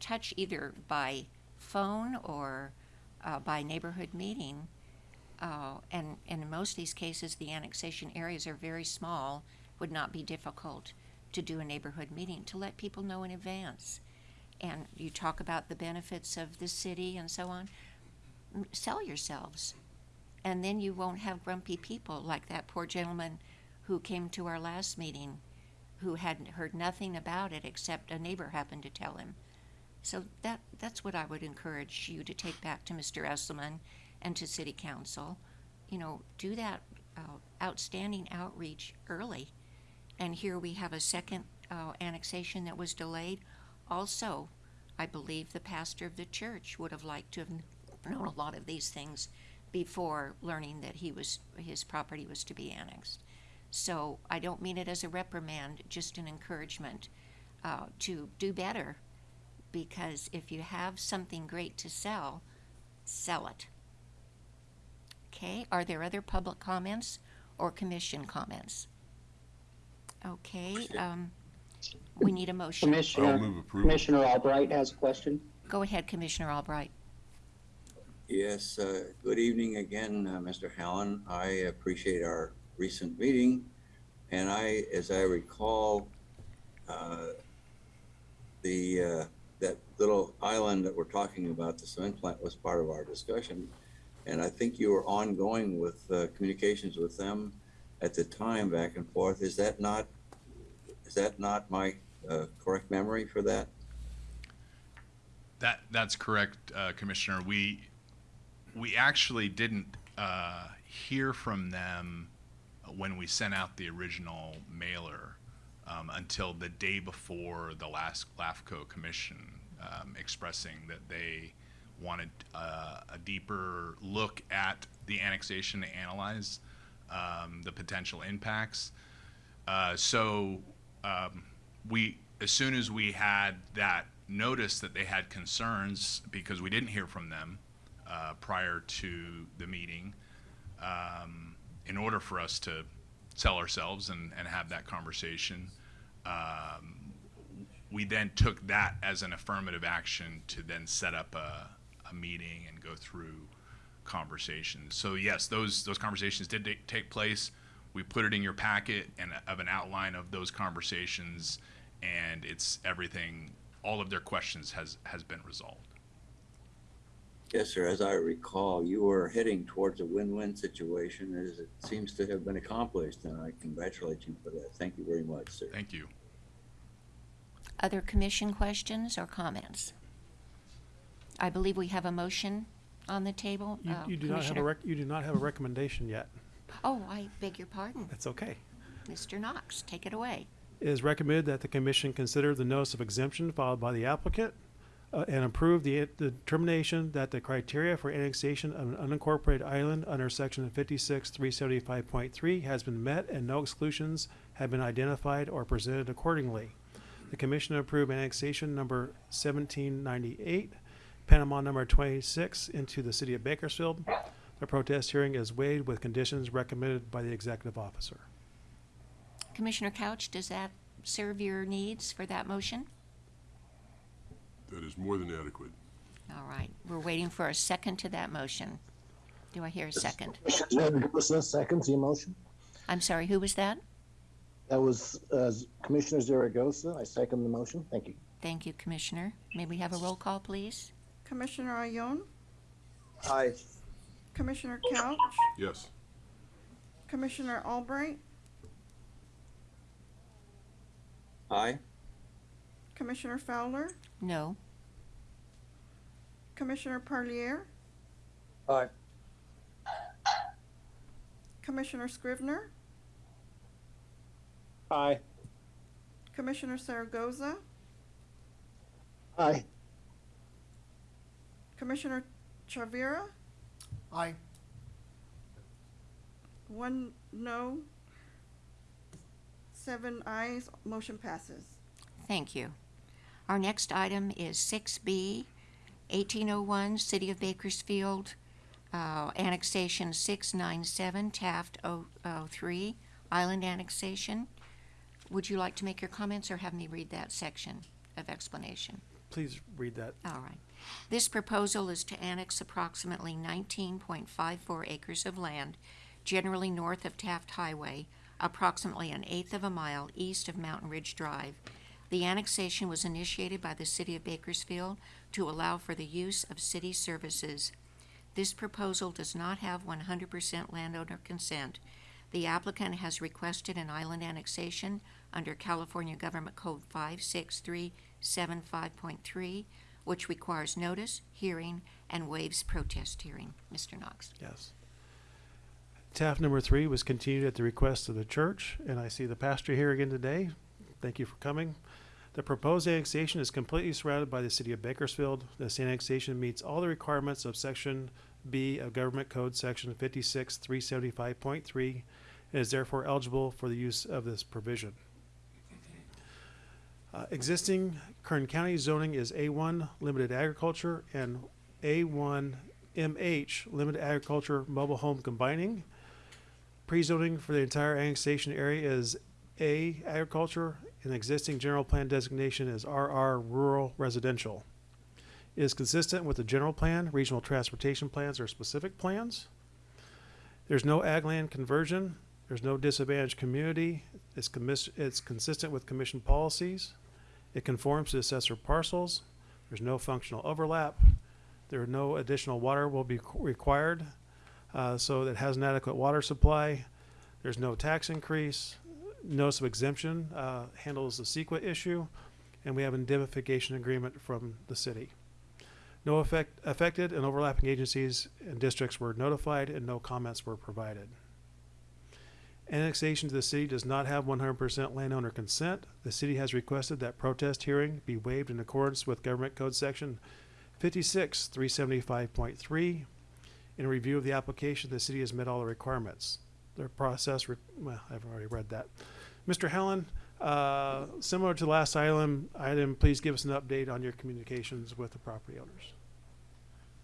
touch either by phone or uh, by neighborhood meeting. Uh, and, and in most of these cases, the annexation areas are very small, would not be difficult to do a neighborhood meeting to let people know in advance. And you talk about the benefits of the city and so on. Sell yourselves. And then you won't have grumpy people like that poor gentleman who came to our last meeting who hadn't heard nothing about it except a neighbor happened to tell him. So that that's what I would encourage you to take back to Mr. Esselman and to City Council. You know, do that uh, outstanding outreach early. And here we have a second uh, annexation that was delayed. Also, I believe the pastor of the church would have liked to have known a lot of these things before learning that he was his property was to be annexed. So I don't mean it as a reprimand, just an encouragement uh, to do better because if you have something great to sell, sell it. Okay, are there other public comments or commission comments? Okay, um, we need a motion. Commissioner, move. Commissioner Albright has a question. Go ahead, Commissioner Albright. Yes, uh, good evening again, uh, Mr. Hallen. I appreciate our recent meeting. And I, as I recall, uh, the, uh, that little island that we're talking about, the cement plant was part of our discussion. And I think you were ongoing with uh, communications with them at the time back and forth. Is that not, is that not my uh, correct memory for that? That that's correct, Commissioner. We we actually didn't uh, hear from them when we sent out the original mailer um, until the day before the last LAFCO commission, um, expressing that they wanted uh, a deeper look at the annexation to analyze um, the potential impacts. Uh, so um, we, as soon as we had that notice that they had concerns, because we didn't hear from them uh, prior to the meeting, um, in order for us to sell ourselves and, and have that conversation, um, we then took that as an affirmative action to then set up a, a meeting and go through conversations. So yes, those those conversations did take place. We put it in your packet and of an outline of those conversations, and it's everything. All of their questions has has been resolved. Yes, sir. As I recall, you were heading towards a win-win situation as it seems to have been accomplished, and I congratulate you for that. Thank you very much, sir. Thank you. Other commission questions or comments? I believe we have a motion on the table. You, Uh, you do not have a Commissioner- rec, you do not have a recommendation yet. Oh, I beg your pardon. That's okay. Mr. Knox, take it away. It is recommended that the commission consider the notice of exemption filed by the applicant uh, and approve the the determination that the criteria for annexation of an unincorporated island under section fifty-six, three seventy-five point three has been met and no exclusions have been identified or presented accordingly. The commission approved annexation number seventeen ninety-eight, Panama number twenty-six into the city of Bakersfield. The protest hearing is waived with conditions recommended by the executive officer. Commissioner Couch, does that serve your needs for that motion? That is more than adequate. All right, we're waiting for a second to that motion. Do I hear a second? Commissioner Zaragoza seconds the motion. I'm sorry, who was that? That was uh, Commissioner Zaragoza. I second the motion. Thank you. Thank you, Commissioner. May we have a roll call, please? Commissioner Ayon, Aye. Commissioner Couch, Yes. Commissioner Albright, Aye? Commissioner Fowler, No. Commissioner Parlier, Aye. Commissioner Scrivener, Aye. Commissioner Zaragoza, Aye. Commissioner Chavira, Aye. one no, seven ayes, motion passes. Thank you. Our next item is six B, eighteen oh one, City of Bakersfield, uh, annexation six nine seven, Taft 003, island annexation. Would you like to make your comments or have me read that section of explanation? Please read that. All right. This proposal is to annex approximately nineteen point five four acres of land, generally north of Taft Highway, approximately an eighth of a mile east of Mountain Ridge Drive. The annexation was initiated by the city of Bakersfield to allow for the use of city services. This proposal does not have one hundred percent landowner consent. The applicant has requested an island annexation under California Government Code five six three seven five point three, which requires notice, hearing, and waives protest hearing. Mr. Knox. Yes. Taft number three was continued at the request of the church, and I see the pastor here again today. Thank you for coming. The proposed annexation is completely surrounded by the city of Bakersfield. This annexation meets all the requirements of section B of Government Code, section fifty-six, three seventy-five point three, and is therefore eligible for the use of this provision. Uh, existing Kern County zoning is A1 limited agriculture and A1 MH limited agriculture mobile home combining. Pre-zoning for the entire annexation area is A agriculture an existing general plan designation is RR rural residential. It is consistent with the general plan, regional transportation plans, or specific plans. There's no ag land conversion. There's no disadvantaged community. It's it's consistent with commission policies. It conforms to assessor parcels. There's no functional overlap. There are no additional water will be required, uh, so it has an adequate water supply. There's no tax increase, notice of exemption, uh, handles the CEQA issue, and we have indemnification agreement from the city. No effect, affected and overlapping agencies and districts were notified and no comments were provided. Annexation to the city does not have one hundred percent landowner consent. The city has requested that protest hearing be waived in accordance with Government Code Section fifty-six, three seventy-five point three. In review of the application, the city has met all the requirements. The process, well, I've already read that. Mr. Hallen, uh, similar to the last item, item, please give us an update on your communications with the property owners.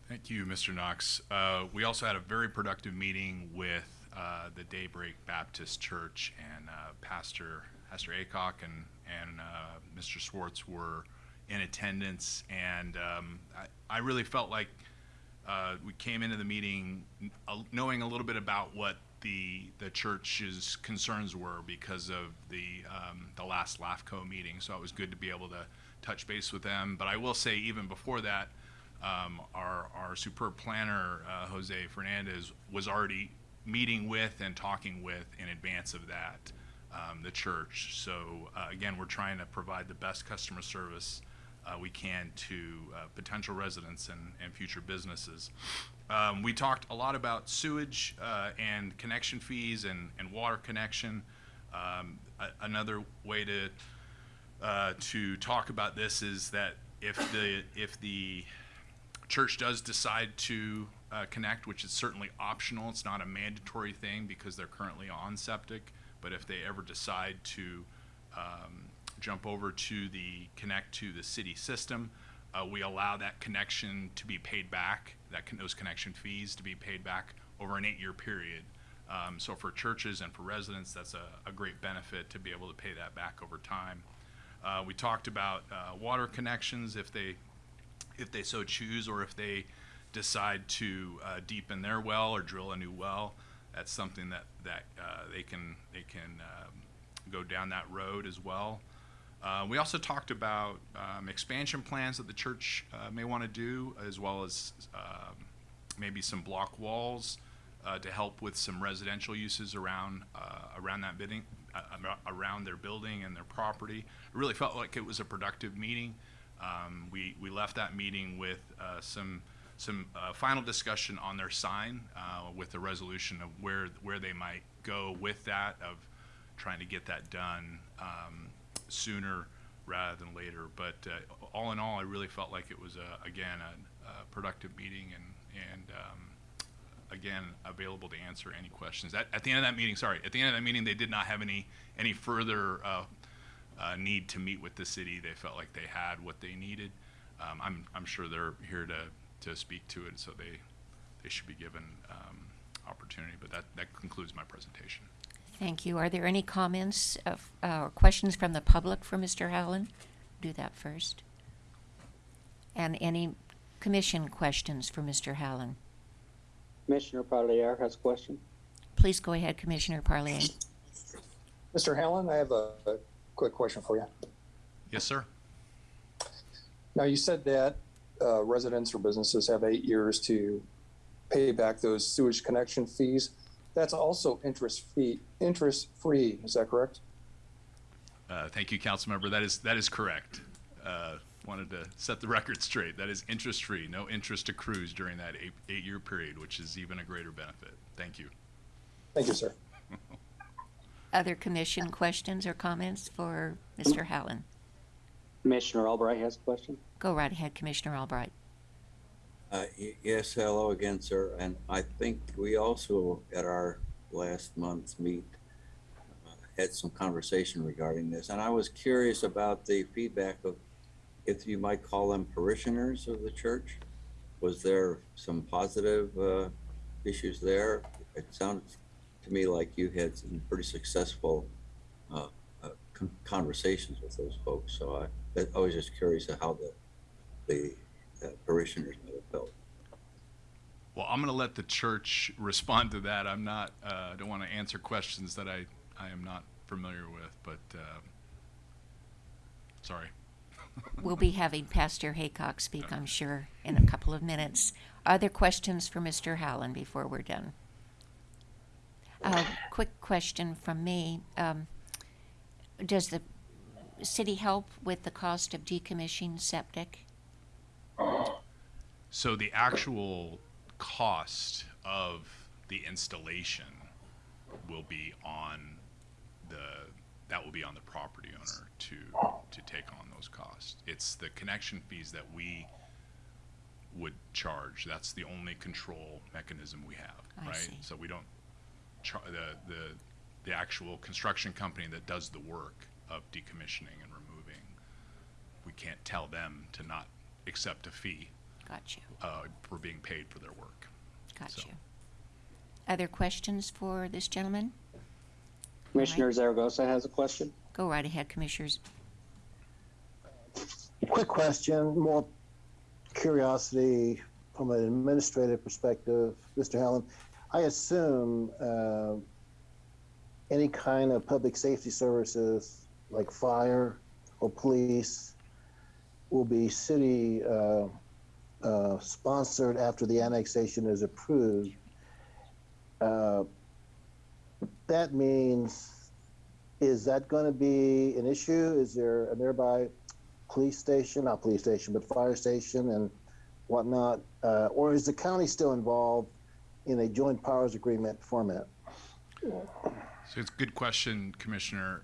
Thank you, Mr. Knox. Uh, we also had a very productive meeting with uh, the Daybreak Baptist Church and uh, Pastor Pastor Aycock and and uh, Mr. Schwartz were in attendance, and um, I, I really felt like uh, we came into the meeting uh, knowing a little bit about what the the church's concerns were because of the um, the last LAFCO meeting. So it was good to be able to touch base with them. But I will say, even before that, um, our our superb planner uh, Jose Fernandez was already meeting with and talking with in advance of that um, the church. So uh, again, we're trying to provide the best customer service uh, we can to uh, potential residents and, and future businesses. Um, we talked a lot about sewage uh, and connection fees and, and water connection. Um, a- another way to uh, to talk about this is that if the if the church does decide to uh, connect, which is certainly optional, it's not a mandatory thing because they're currently on septic. But if they ever decide to um, jump over to the connect to the city system, uh, we allow that connection to be paid back, that con- those connection fees to be paid back over an eight-year period. Um, so for churches and for residents, that's a, a great benefit to be able to pay that back over time. Uh, we talked about uh, water connections if they if they so choose, or if they decide to uh, deepen their well or drill a new well. That's something that that uh, they can they can um, go down that road as well. Uh, we also talked about um, expansion plans that the church uh, may want to do, as well as um, maybe some block walls uh, to help with some residential uses around uh, around that bidding, uh, around their building and their property. It really felt like it was a productive meeting. Um, we we left that meeting with uh, some some final discussion on their sign with a resolution of where where they might go with that of trying to get that done um, sooner rather than later. But uh, all in all, I really felt like it was a, again a, a productive meeting and and um, again available to answer any questions. At, at the end of that meeting, sorry, at the end of that meeting, they did not have any any further uh, uh, need to meet with the city. They felt like they had what they needed. Um, I'm I'm sure they're here to to speak to it, so they they should be given um, opportunity. But that that concludes my presentation. Thank you. Are there any comments of, uh, or questions from the public for Mr. Hallen? Do that first. And any commission questions for Mr. Hallen? Commissioner Parlier has a question. Please go ahead, Commissioner Parlier. Mr. Hallen, I have a, a quick question for you. Yes, sir. Now, you said that uh, residents or businesses have eight years to pay back those sewage connection fees. That's also interest fee, interest free. Is that correct? Uh, thank you, council member. That is that is correct. Uh, wanted to set the record straight. That is interest free. No interest accrues during that eight, eight year period, which is even a greater benefit. Thank you. Thank you, sir. Other commission questions or comments for Mr. Hallen? Commissioner Albright has a question. Go right ahead, Commissioner Albright. Uh, hello again, sir. And I think we also, at our last month's meet, uh, had some conversation regarding this. And I was curious about the feedback of, if you might call them parishioners of the church. Was there some positive uh, issues there? It sounded to me like you had some pretty successful uh, uh, con- conversations with those folks. So I, I was just curious how the, the uh, parishioners might have felt. Well, I'm going to let the church respond to that. I'm not. Uh, I don't want to answer questions that I I am not familiar with. But uh, sorry. We'll be having Pastor Aycock speak, I'm sure, in a couple of minutes. Other questions for Mr. Hallen before we're done? Uh, quick question from me. Um, does the city help with the cost of decommissioning septic? So the actual cost of the installation will be on the, that will be on the property owner to, to take on those costs. It's the connection fees that we would charge. That's the only control mechanism we have, I right? see. So we don't char, the, the, the actual construction company that does the work of decommissioning and removing, we can't tell them to not accept a fee Got you, uh, for being paid for their work. got So- you. Other questions for this gentleman? Commissioner Zaragoza has a question. Go right ahead, Commissioners. Quick question, more curiosity from an administrative perspective, Mr. Hallen. I assume uh, any kind of public safety services like fire or police will be city uh, uh, sponsored after the annexation is approved. Uh, that means, is that going to be an issue? Is there a nearby police station, not police station, but fire station and whatnot? Uh, or is the county still involved in a joint powers agreement format? So it's a good question, Commissioner.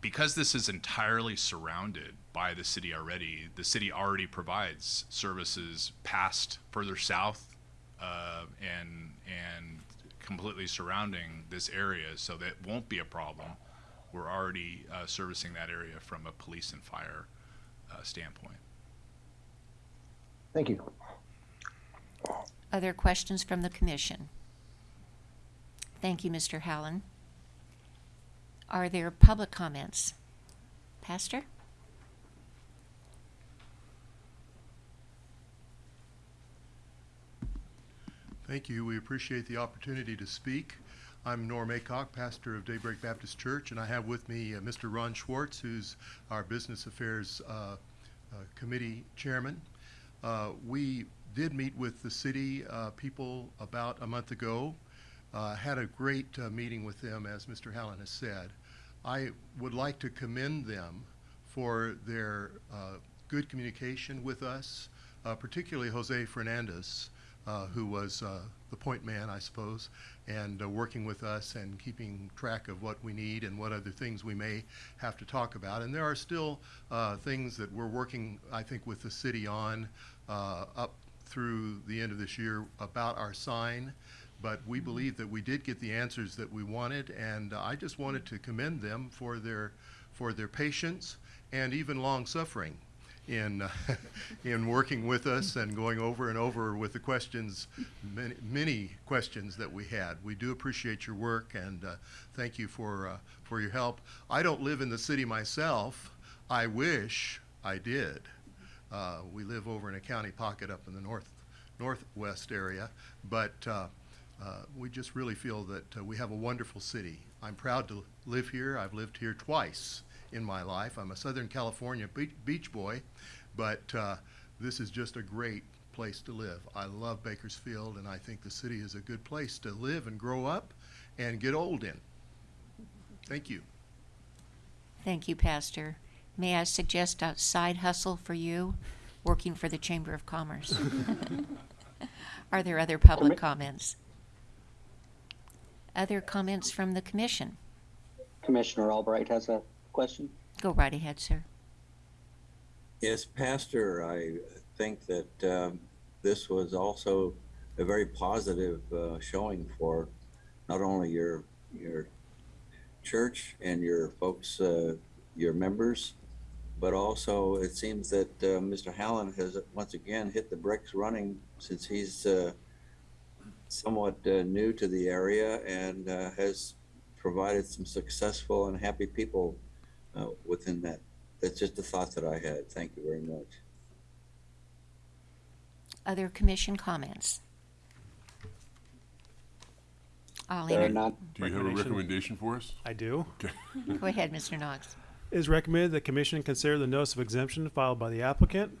Because this is entirely surrounded by the city already, the city already provides services past, further south, uh, and and completely surrounding this area, so that won't be a problem. We're already uh, servicing that area from a police and fire uh, standpoint. Thank you. Other questions from the commission? Thank you, Mr. Hallen. Are there public comments? Pastor? Thank you. We appreciate the opportunity to speak. I'm Norm Aycock, pastor of Daybreak Baptist Church, and I have with me uh, Mr. Ron Schwartz, who's our Business Affairs uh, uh, Committee Chairman. Uh, we did meet with the city uh, people about a month ago. Uh, had a great meeting with them, as Mr. Hallen has said. I would like to commend them for their uh, good communication with us, uh, particularly Jose Fernandez, uh, who was uh, the point man, I suppose, and uh, working with us and keeping track of what we need and what other things we may have to talk about. And there are still uh, things that we're working, I think, with the city on up through the end of this year about our sign. But we believe that we did get the answers that we wanted, and uh, I just wanted to commend them for their for their patience and even long suffering in uh, in working with us and going over and over with the questions, many, many questions that we had. We do appreciate your work and uh, thank you for uh, for your help. I don't live in the city myself. I wish I did. Uh, we live over in a county pocket up in the north northwest area, but. Uh, we just really feel that uh, we have a wonderful city. I'm proud to live here. I've lived here twice in my life. I'm a Southern California be- beach boy, but uh, this is just a great place to live. I love Bakersfield, and I think the city is a good place to live and grow up and get old in. Thank you. Thank you, Pastor. May I suggest a side hustle for you, working for the Chamber of Commerce? Are there other public comments? Other comments from the commission? Commissioner Albright has a question. Go right ahead, sir. Yes, Pastor, I think that um, this was also a very positive uh, showing for not only your your church and your folks, uh, your members, but also it seems that uh, Mr. Hallen has once again hit the bricks running since he's uh, somewhat uh, new to the area and uh, has provided some successful and happy people uh, within that that's just a thought that I had. Thank you very much. Other commission comments? I'll There are enter, none. Do you have a Recommendation. recommendation for us? I do. go ahead, Mr. Knox. It is recommended the commission consider the notice of exemption filed by the applicant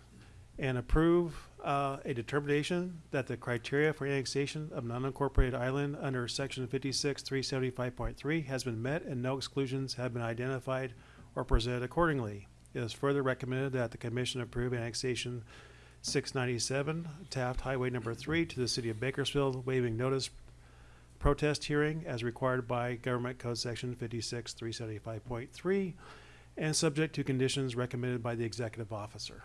and approve uh, a determination that the criteria for annexation of non-incorporated island under section fifty-six, three seventy-five point three has been met and no exclusions have been identified or presented accordingly. It is further recommended that the commission approve annexation six ninety-seven Taft Highway number three to the city of Bakersfield, waiving notice protest hearing as required by Government Code Section fifty-six, three seventy-five point three, and subject to conditions recommended by the executive officer.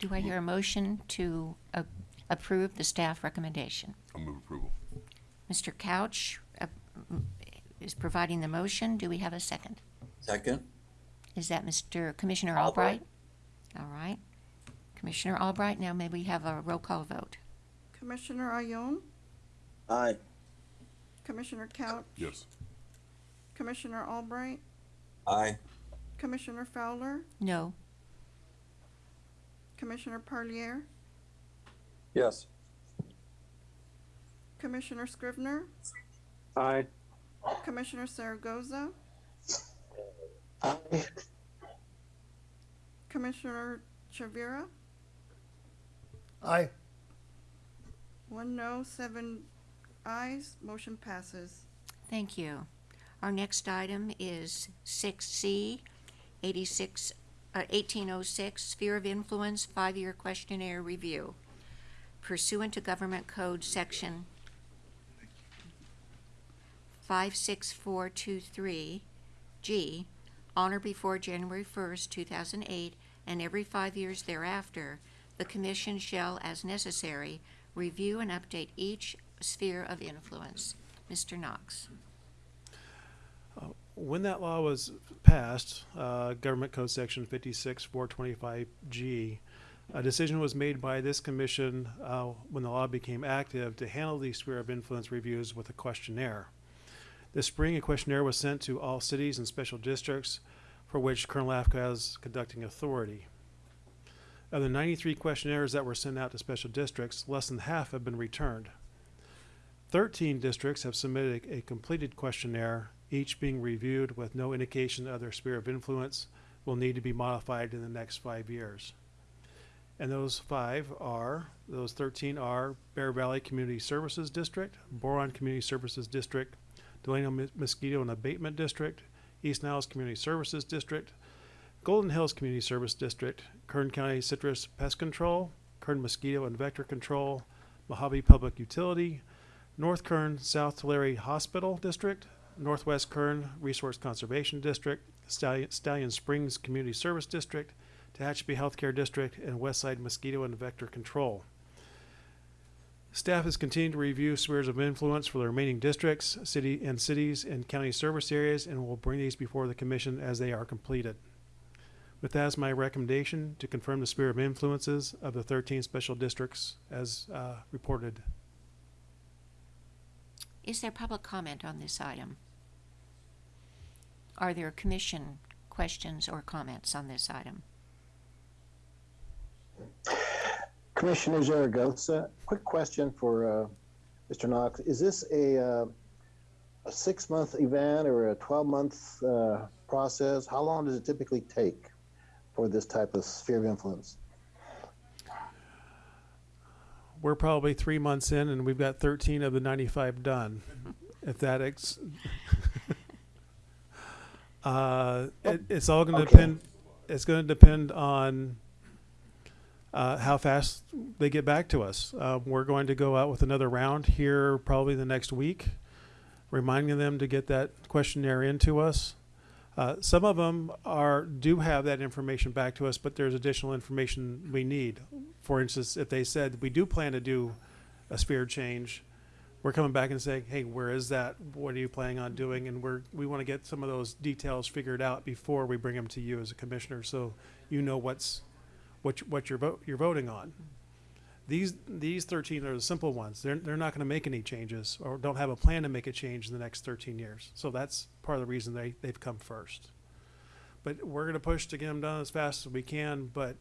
Do I hear a motion to a- approve the staff recommendation? I'll move approval. Mr. Couch uh, m- is providing the motion. Do we have a second? Second? Is that Mr. Commissioner Albright? All right. Commissioner Albright, now may we have a roll call vote? Commissioner Ayon, Aye. Commissioner Couch, Yes. Commissioner Albright, Aye. Commissioner Fowler, No. Commissioner Parlier, Yes. Commissioner Scrivener, Aye. Commissioner Zaragoza, Aye. Commissioner Chavira, Aye. one no, seven ayes, motion passes. Thank you. Our next item is six C, eighty-six, uh, eighteen oh six, Sphere of Influence, five-year questionnaire review. Pursuant to Government Code Section five-six-four-two-three, G, on or before January first, two thousand eight, and every five years thereafter, the Commission shall, as necessary, review and update each sphere of influence. Mr. Knox. When that law was passed, uh, Government Code Section fifty-six, four twenty-five G, a decision was made by this commission, uh, when the law became active to handle these sphere of influence reviews with a questionnaire. This spring, a questionnaire was sent to all cities and special districts for which Kern LAFCO has conducting authority. Of the ninety-three questionnaires that were sent out to special districts, less than half have been returned. Thirteen districts have submitted a, a completed questionnaire, each being reviewed with no indication of their sphere of influence will need to be modified in the next five years. And those five are, those thirteen are Bear Valley Community Services District, Boron Community Services District, Delano Mos- Mosquito and Abatement District, East Niles Community Services District, Golden Hills Community Service District, Kern County Citrus Pest Control, Kern Mosquito and Vector Control, Mojave Public Utility, North Kern South Tulare Hospital District, Northwest Kern Resource Conservation District, Stallion, Stallion Springs Community Service District, Tehachapi Healthcare District, and Westside Mosquito and Vector Control. Staff has continued to review spheres of influence for the remaining districts, city and cities and county service areas, and will bring these before the commission as they are completed. With that as my recommendation to confirm the sphere of influences of the thirteen special districts as, uh, reported. Is there public comment on this item? Are there commission questions or comments on this item? Commissioner Zaragoza, quick question for uh, Mr. Knox. Is this a, uh, a six-month event or a 12-month uh, process? How long does it typically take for this type of sphere of influence? We're probably three months in and we've got thirteen of the ninety-five done. If that ex- Uh, it, it's all gonna Okay. depend, it's gonna depend on uh, how fast they get back to us. Uh, we're going to go out with another round here probably the next week, reminding them to get that questionnaire into us. Uh, some of them are, do have that information back to us, but there's additional information we need. For instance, if they said, we do plan to do a sphere change, we're coming back and saying, hey, where is that? What are you planning on doing? And we're, we want to get some of those details figured out before we bring them to you as a commissioner, so you know what's, what, you- what you're vote, you're voting on. These, these thirteen are the simple ones. They're, they're not gonna make any changes or don't have a plan to make a change in the next thirteen years. So that's part of the reason they, they've come first. But we're gonna push to get them done as fast as we can, but,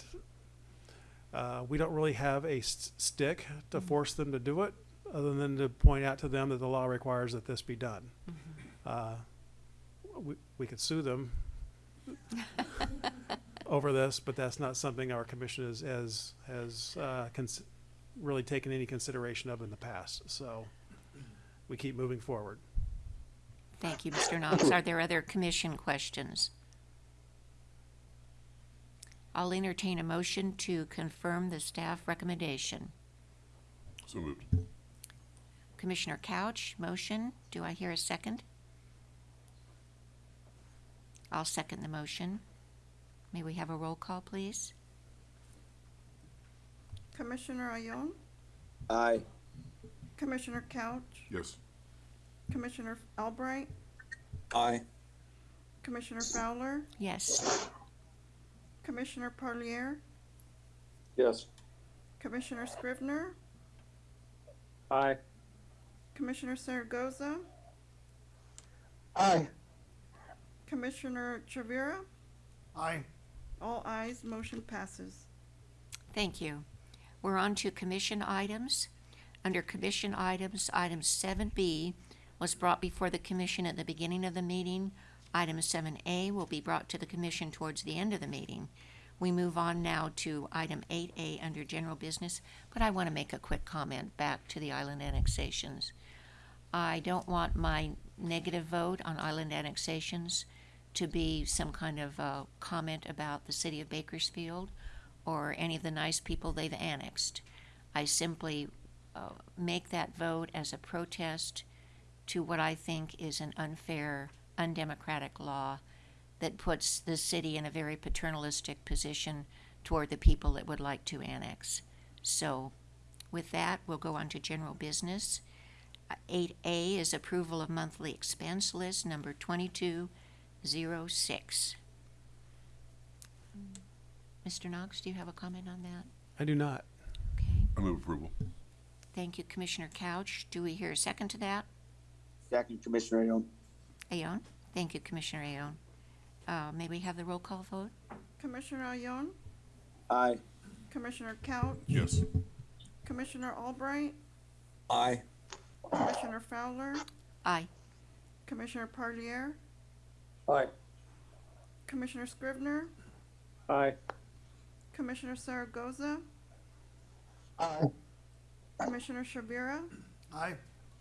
uh, we don't really have a s- stick to force them to do it, other than to point out to them that the law requires that this be done. Uh, we, we could sue them over this, but that's not something our commission has, has, has, uh, cons- really taken any consideration of in the past, so we keep moving forward. Thank you, Mr. Knox. Are there other commission questions? I'll entertain a motion to confirm the staff recommendation. So moved. Commissioner Couch, motion. Do I hear a second? I'll second the motion. May we have a roll call, please? Commissioner Ayon, Aye. Commissioner Couch, Yes. Commissioner Albright, Aye. Commissioner Fowler, Yes. Commissioner Parlier, Yes. Commissioner Scrivener, Aye. Commissioner Zaragoza, Aye. Commissioner Chavira, Aye. all ayes, motion passes. Thank you. We're on to commission items. Under commission items, item seven B was brought before the commission at the beginning of the meeting. Item seven A will be brought to the commission towards the end of the meeting. We move on now to item eight A under general business, but I want to make a quick comment back to the island annexations. I don't want my negative vote on island annexations to be some kind of uh, comment about the city of Bakersfield or any of the nice people they've annexed. I simply uh, make that vote as a protest to what I think is an unfair, undemocratic law that puts the city in a very paternalistic position toward the people that would like to annex. So, with that, we'll go on to general business. Eight A is approval of monthly expense list number twenty-two zero six. Mr. Knox, do you have a comment on that? I do not. Okay, I move approval. thank you, Commissioner Couch. Do we hear a second to that? Second, Commissioner Ione. Ayon? Thank you, Commissioner Ayon. Uh, may we have the roll call vote? Commissioner Ayon, Aye. Commissioner Couch, Yes. Commissioner Albright, Aye. Commissioner Fowler, Aye. Commissioner Parlier, Aye. Commissioner Scrivener, Aye. Commissioner Zaragoza, Aye. Commissioner Chavira, Aye.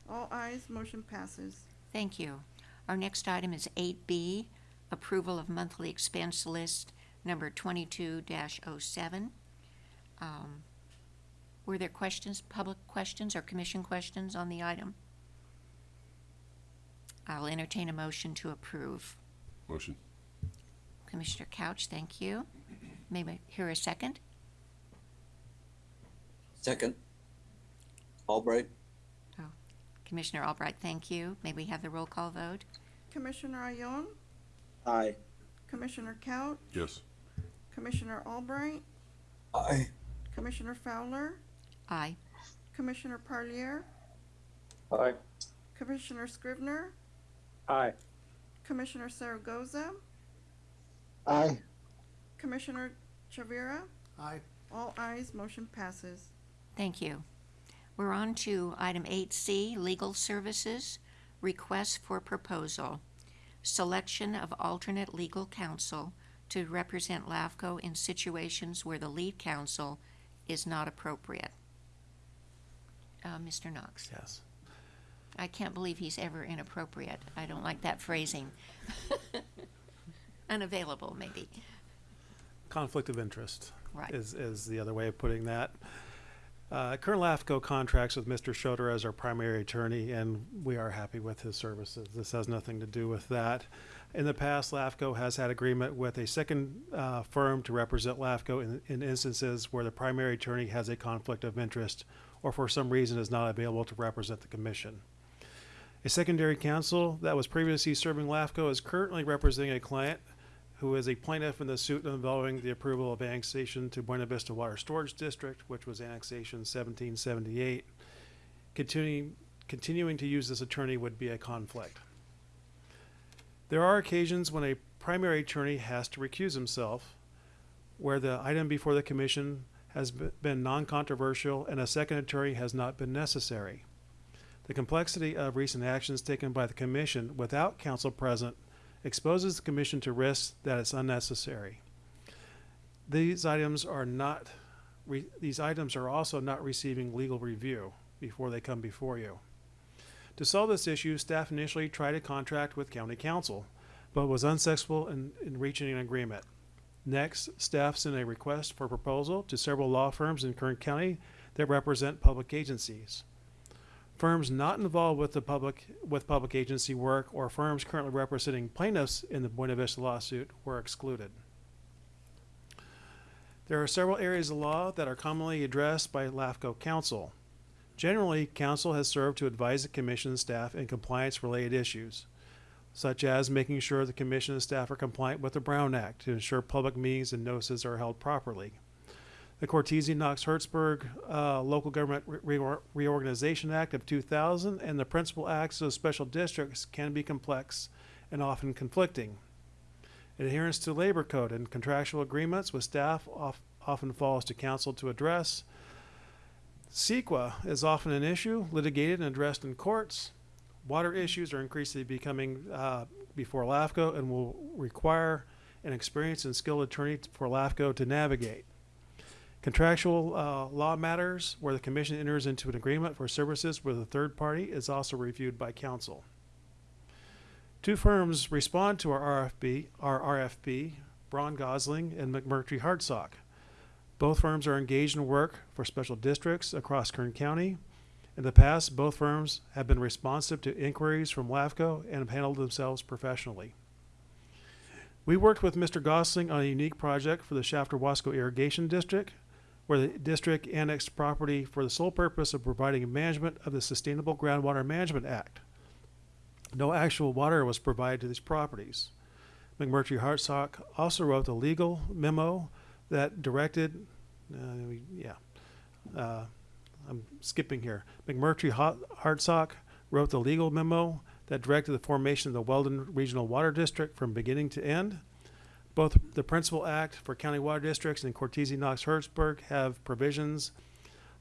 all ayes, motion passes. Thank you. Our next item is eight B, approval of monthly expense list number twenty-two 7 Um, were there questions, public questions or commission questions on the item? I'll entertain a motion to approve. Motion. Commissioner Couch, thank you. May we hear a second? Second. Albright. Oh, Commissioner Albright, thank you. May we have the roll call vote? Commissioner Ayon, Aye. Commissioner Couch, Yes. Commissioner Albright, Aye. Commissioner Fowler, Aye. Commissioner Parlier, Aye. Commissioner Scrivener, Aye. Commissioner Zaragoza, Aye. Commissioner Chavira, Aye. all ayes, motion passes. Thank you. We're on to item eight C, legal services, request for proposal. Selection of alternate legal counsel to represent LAFCO in situations where the lead counsel is not appropriate. Uh, Mr. Knox, Yes. I can't believe he's ever inappropriate. I don't like that phrasing. Unavailable, maybe. Conflict of interest. Right. is, is the other way of putting that. Uh, Kern LAFCO contracts with Mr. Schroeder as our primary attorney, and we are happy with his services. This has nothing to do with that. In the past, LAFCO has had agreement with a second uh, firm to represent LAFCO in, in instances where the primary attorney has a conflict of interest or for some reason is not available to represent the commission. A secondary counsel that was previously serving LAFCO is currently representing a client who is a plaintiff in the suit involving the approval of annexation to Buena Vista Water Storage District, which was annexation seventeen seventy-eight. Continuing, continuing to use this attorney would be a conflict. There are occasions when a primary attorney has to recuse himself, where the item before the commission has been non-controversial and a second attorney has not been necessary. The complexity of recent actions taken by the commission without counsel present exposes the commission to risks that is unnecessary. These items are not, these items are also not receiving legal review before they come before you. To solve this issue, staff initially tried to contract with county counsel, but was unsuccessful in, in reaching an agreement. Next, staff sent a request for proposal to several law firms in Kern County that represent public agencies. Firms not involved with the public, with public agency work or firms currently representing plaintiffs in the Buena Vista lawsuit were excluded. There are several areas of law that are commonly addressed by LAFCO counsel. Generally, counsel has served to advise the commission staff in compliance-related issues, such as making sure the commission and staff are compliant with the Brown Act to ensure public meetings and notices are held properly. The Cortese Knox Hertzberg uh, Local Government Re- Reor- Reorganization Act of 2000 and the principal acts of special districts can be complex and often conflicting. Adherence to labor code and contractual agreements with staff of, often falls to counsel to address. CEQA is often an issue litigated and addressed in courts. Water issues are increasingly becoming uh, before LAFCO and will require an experienced and skilled attorney for LAFCO to navigate. Contractual uh, law matters where the commission enters into an agreement for services with a third party is also reviewed by counsel. Two firms respond to our RFP, our RFP, Braun Gosling and McMurtry Hartsock. Both firms are engaged in work for special districts across Kern County. In the past, both firms have been responsive to inquiries from LAFCO and have handled themselves professionally. We worked with Mr. Gosling on a unique project for the Shafter Wasco Irrigation District, where the district annexed property for the sole purpose of providing management of the Sustainable Groundwater Management Act. No actual water was provided to these properties. McMurtry Hartsock also wrote a legal memo that directed, uh, yeah, uh, I'm skipping here. McMurtry Hartsock wrote the legal memo that directed the formation of the Weldon Regional Water District from beginning to end. Both the Principal Act for County Water Districts and Cortese Knox Hertzberg have provisions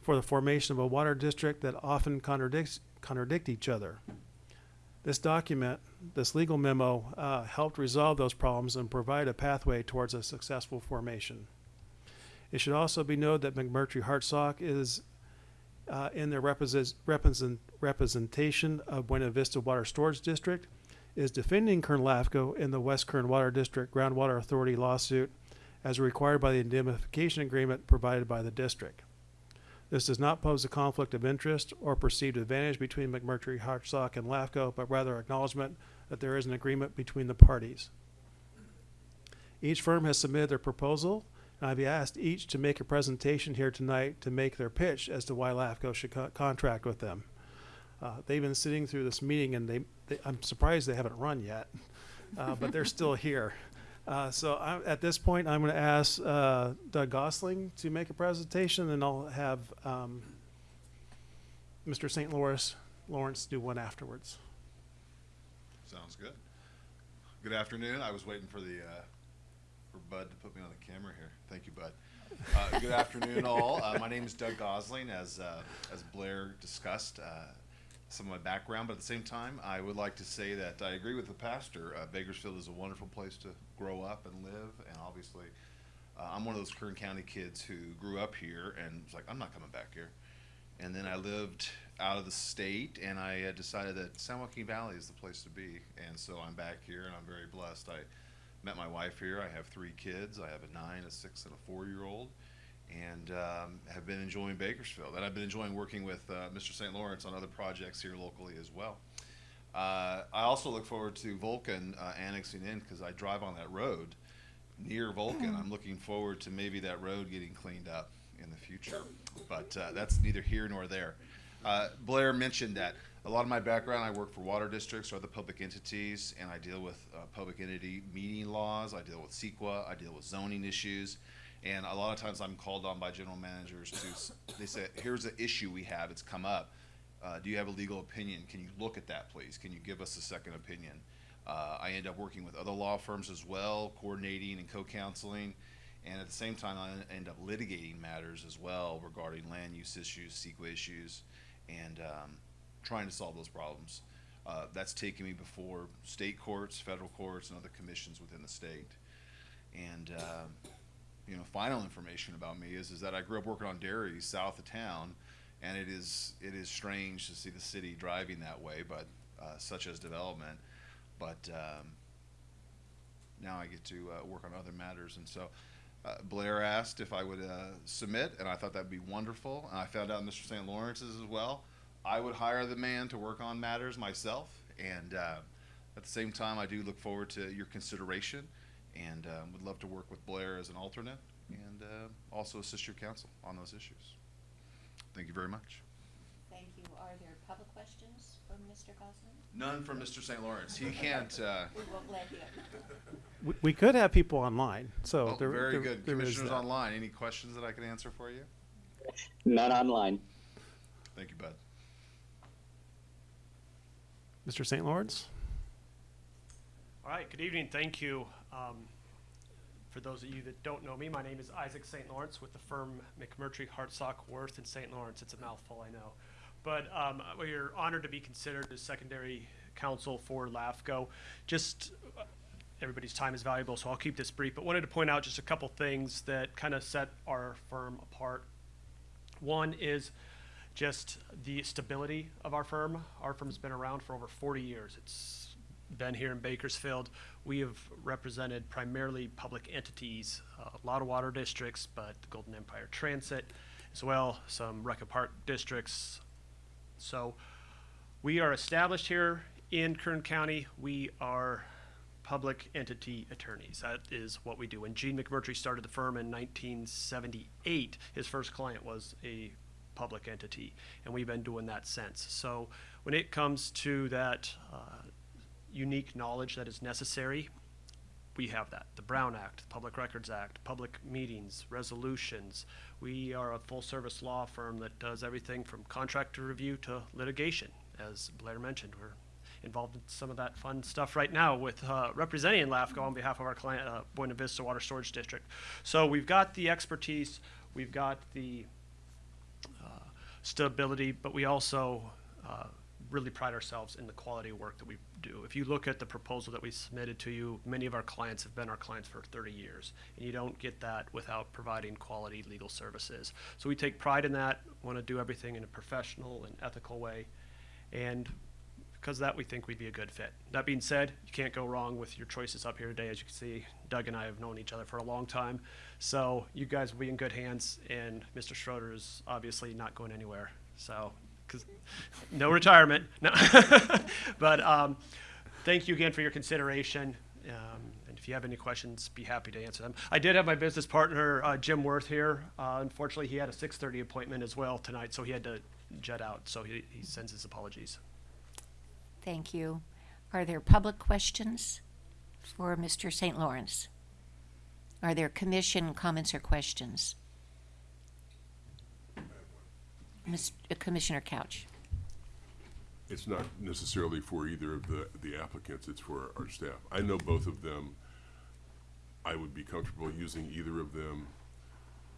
for the formation of a water district that often contradicts, contradict each other. This document, this legal memo, uh, helped resolve those problems and provide a pathway towards a successful formation. It should also be noted that McMurtry Hartsock is uh, in their represent, represent, representation of Buena Vista Water Storage District is defending Kern LAFCO in the West Kern Water District Groundwater Authority lawsuit as required by the indemnification agreement provided by the district. This does not pose a conflict of interest or perceived advantage between McMurtry, Hartsock, and LAFCO, but rather acknowledgement that there is an agreement between the parties. Each firm has submitted their proposal, and I've asked each to make a presentation here tonight to make their pitch as to why LAFCO should co- contract with them. Uh, they've been sitting through this meeting, and they, they I'm surprised they haven't run yet, uh, but they're still here. Uh, so I, at this point, I'm going to ask uh, Doug Gosling to make a presentation, and I'll have um, Mr. St. Louis Lawrence do one afterwards. Sounds good. Good afternoon. I was waiting for the, uh, for Bud to put me on the camera here. Thank you, Bud. Uh, good afternoon, all. Uh, my name is Doug Gosling, as, uh, as Blair discussed, uh, some of my background, but at the same time, I would like to say that I agree with the pastor. Uh, Bakersfield is a wonderful place to grow up and live, and obviously, uh, I'm one of those Kern County kids who grew up here and was like, I'm not coming back here. And then I lived out of the state, and I decided that San Joaquin Valley is the place to be. And so I'm back here, and I'm very blessed. I met my wife here. I have three kids. I have a nine, a six, and a four-year-old, and um, have been enjoying Bakersfield. And I've been enjoying working with uh, Mr. St. Lawrence on other projects here locally as well. Uh, I also look forward to Vulcan uh, annexing in because I drive on that road near Vulcan. I'm looking forward to maybe that road getting cleaned up in the future, but uh, that's neither here nor there. Uh, Blair mentioned that a lot of my background, I work for water districts or other public entities, and I deal with uh, public entity meeting laws. I deal with CEQA. I deal with zoning issues, and a lot of times I'm called on by general managers to. They say, "Here's an issue we have. It's come up. Uh, do you have a legal opinion? Can you look at that, please? Can you give us a second opinion?" Uh, I end up working with other law firms as well, coordinating and co-counseling, and at the same time, I end up litigating matters as well regarding land use issues, CEQA issues, and um, trying to solve those problems. Uh, that's taken me before state courts, federal courts, and other commissions within the state. And um, you know, final information about me is, is that I grew up working on dairies south of town, and it is, it is strange to see the city driving that way, but, uh, such as development. But, um, now I get to, uh, work on other matters, and so, uh, Blair asked if I would, uh, submit, and I thought that'd be wonderful, and I found out Mr. St. Lawrence's as well. I would hire the man to work on matters myself, and, uh, at the same time, I do look forward to your consideration and um, would love to work with Blair as an alternate and uh, also assist your counsel on those issues. Thank you very much. Thank you. Are there public questions from Mr. Gosling? None from Mr. St. Lawrence. He can't. Uh, We won't let him. We, we could have people online, so oh, there, very there- good. there is Commissioners online. Any questions that I can answer for you? None online. Thank you, Bud. Mr. St. Lawrence? All right, good evening, thank you. Um, For those of you that don't know me, my name is Isaac St. Lawrence with the firm McMurtry, Hartsock, Worth and St. Lawrence. It's a mouthful, I know. But um, we are honored to be considered as secondary counsel for LAFCO. Just, uh, everybody's time is valuable, so I'll keep this brief, but wanted to point out just a couple things that kind of set our firm apart. One is just the stability of our firm. Our firm's been around for over 40 years. It's been here in Bakersfield. We have represented primarily public entities, uh, a lot of water districts, but the Golden Empire Transit as well, some Recca Park districts. So we are established here in Kern County. We are public entity attorneys. That is what we do. When Gene McMurtry started the firm in 1978, his first client was a public entity, and we've been doing that since. So when it comes to that uh, unique knowledge that is necessary, we have that. The Brown Act, the Public Records Act, public meetings, resolutions. We are a full-service law firm that does everything from contractor review to litigation. As Blair mentioned, we're involved in some of that fun stuff right now with uh, representing LAFCO on behalf of our client, uh, Buena Vista Water Storage District. So we've got the expertise, we've got the stability, but we also uh, really pride ourselves in the quality of work that we do. If you look at the proposal that we submitted to you, many of our clients have been our clients for 30 years, and you don't get that without providing quality legal services. So we take pride in that, want to do everything in a professional and ethical way, and because that, we think we'd be a good fit. That being said, you can't go wrong with your choices up here today. As you can see, Doug and I have known each other for a long time. So you guys will be in good hands, and Mr. Schroeder is obviously not going anywhere. So, because no retirement. No. but um, thank you again for your consideration. Um, and if you have any questions, be happy to answer them. I did have my business partner, uh, Jim Worth, here. Uh, unfortunately, he had a 6:30 appointment as well tonight, so he had to jet out. So he, he sends his apologies. Thank you. Are there public questions for Mr. St. Lawrence? Are there commission comments or questions? Ms- uh, Commissioner Couch? It's not necessarily for either of the, the applicants, it's for our staff. I know both of them. I would be comfortable using either of them.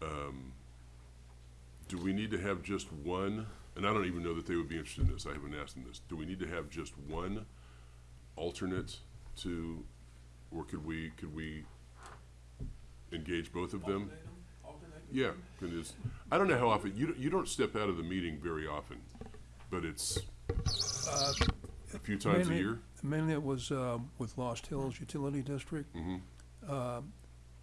Um, Do we need to have just one, and I don't even know that they would be interested in this, I haven't asked them this. Do we need to have just one alternate to, or could we, could we engage both of them? Yeah, can just, I don't know how often, you, don't- you don't step out of the meeting very often, but it's a few times a Mainly- year? Mainly it was uh, with Lost Hills Utility District. Mhm. Uh,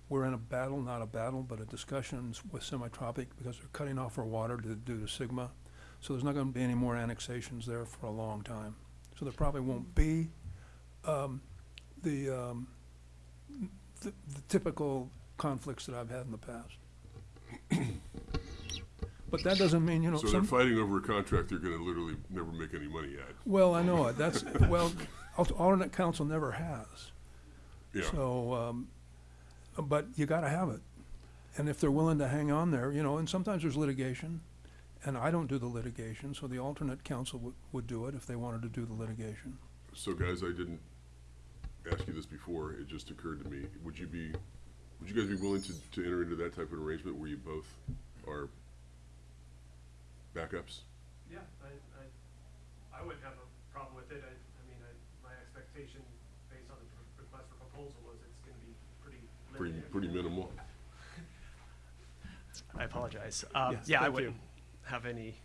We're in a battle, not a battle, but a discussions with Semitropic because they're cutting off our water to- due to SGMA. So there's not going to be any more annexations there for a long time. So there probably won't be um, the um, the the typical conflicts that I've had in the past. But that doesn't mean, you know, So they're some, fighting over a contract they're gonna literally never make any money at. well, I know it, that's, well, al- alternate counsel never has. Yeah, So, um, but you gotta have it. And if they're willing to hang on there, you know, and sometimes there's litigation, and I don't do the litigation, so the alternate counsel would, would do it if they wanted to do the litigation. so guys, I didn't ask you this before, it just occurred to me, would you be, would you guys be willing to, to enter into that type of arrangement where you both are backups? Yeah, I, I, I wouldn't have a problem with it. I, I mean, I, my expectation based on the pr- request for proposal was it's gonna be pretty Pretty, limited. pretty minimal? I apologize. Um, Yes, yeah, I thank you. wouldn't have any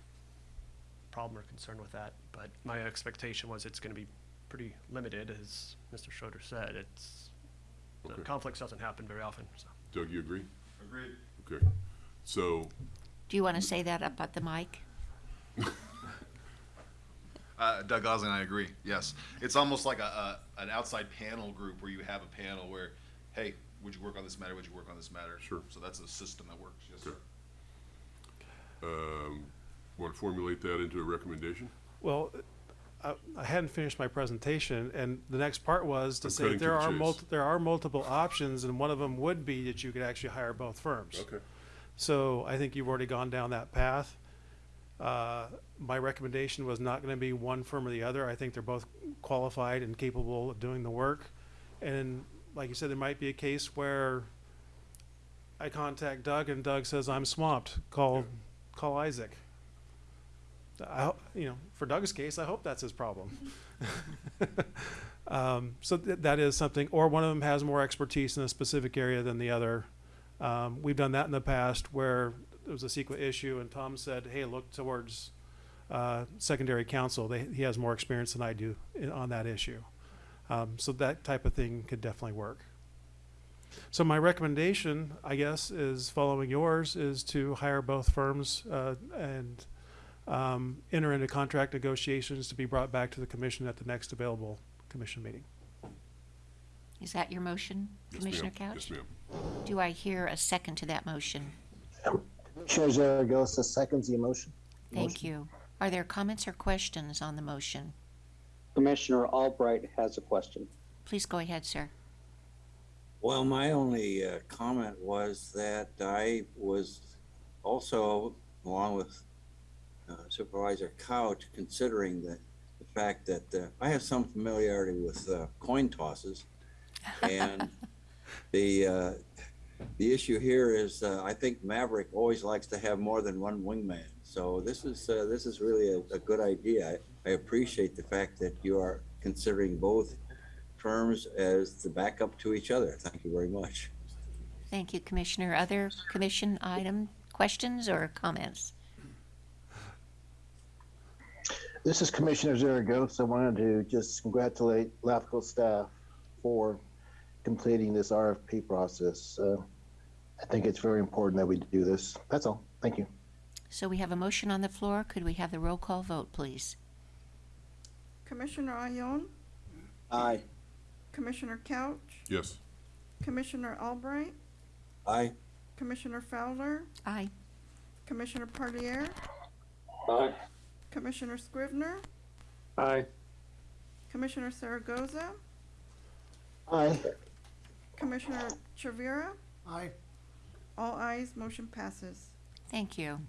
problem or concern with that, but my expectation was it's gonna be pretty limited, as Mr. Schroeder said. It's, the Okay. conflicts doesn't happen very often, so. Doug, you agree? Agreed. Okay. So, Do you want to say that up at the mic? Uh, Doug Gosling, I agree. Yes, it's almost like a, a an outside panel group where you have a panel where, hey, would you work on this matter? Would you work on this matter? Sure. So that's a system that works. Yes, Okay. sir. um, want to formulate that into a recommendation? Well, I, I hadn't finished my presentation, and the next part was to I'm say cutting to there the are chase. multi, there are multiple options, and one of them would be that you could actually hire both firms. Okay. So I think you've already gone down that path. Uh, my recommendation was not gonna be one firm or the other. I think they're both qualified and capable of doing the work. And like you said, there might be a case where I contact Doug and Doug says, I'm swamped, call, call Isaac. I, you know, for Doug's case, I hope that's his problem. Um, so th- that is something, or one of them has more expertise in a specific area than the other. Um, we've done that in the past where there was a CEQA issue and Tom said, hey, look towards, uh, secondary counsel. They, he has more experience than I do in, on that issue. Um, so that type of thing could definitely work. So my recommendation, I guess, is following yours, is to hire both firms, uh, and, um, enter into contract negotiations to be brought back to the commission at the next available commission meeting. Is that your motion, Yes, Commissioner ma'am. Couch? Yes, ma'am. Do I hear a second to that motion? Commissioner Zaragoza seconds the motion. Thank you. Are there comments or questions on the motion? Commissioner Albright has a question. Please go ahead, sir. Well, my only uh, comment was that I was also, along with Supervisor Couch, considering the, the fact that uh, I have some familiarity with uh, coin tosses. And the, uh, the issue here is, uh, I think Maverick always likes to have more than one wingman. So this is, uh, this is really a, a good idea. I, I appreciate the fact that you are considering both firms as the backup to each other. Thank you very much. Thank you, Commissioner. Other commission item, questions or comments? This is Commissioner Zaragoza. I wanted to just congratulate LAFCO staff for completing this RFP process. Uh, I think it's very important that we do this. That's all. Thank you. So we have a motion on the floor. Could we have the roll call vote, please? Commissioner Ayon? Aye. Commissioner Couch, Yes. Commissioner Albright, Aye. Commissioner Fowler, Aye. Commissioner Parlier, Aye. Commissioner Scrivener, Aye. Commissioner Zaragoza, Aye. Commissioner Chavira. Aye. All ayes, motion passes. Thank you.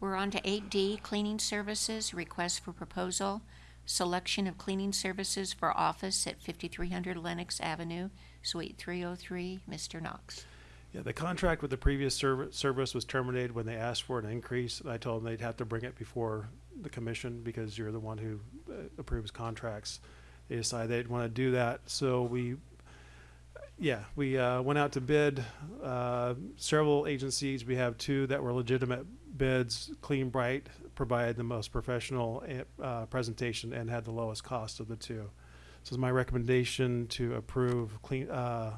We're on to eight D, cleaning services, request for proposal, selection of cleaning services for office at fifty-three hundred Lennox Avenue, Suite three oh three, Mr. Knox. Yeah, the contract with the previous serv- service was terminated when they asked for an increase. and I told them they'd have to bring it before the commission because you're the one who uh, approves contracts. They decided they'd want to do that, so we, yeah, we uh, went out to bid. Uh, several agencies, we have two that were legitimate bids. Clean Bright provided the most professional uh, presentation and had the lowest cost of the two. So it's my recommendation to approve Clean, uh,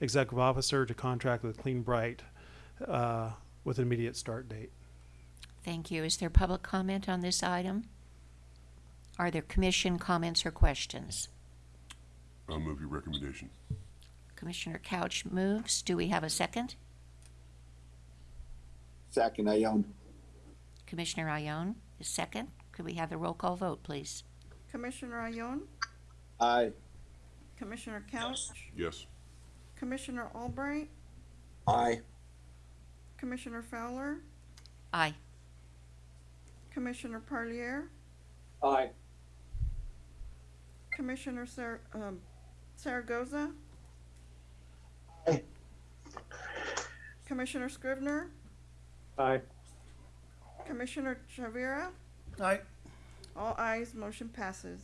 executive officer to contract with Clean Bright uh, with an immediate start date. Thank you. Is there public comment on this item? Are there commission comments or questions? I'll move your recommendation. Commissioner Couch moves. Do we have a second? Second, Ayon. Commissioner Ayon is second. Could we have the roll call vote, please? Commissioner Ayon, Aye. Commissioner Couch, Yes. Commissioner Albright, Aye. Commissioner Fowler, Aye. Commissioner Parlier, Aye. Commissioner Sar- um, Zaragoza. Aye. Commissioner Scrivener, Aye. Commissioner Chavira. Aye. All ayes, motion passes.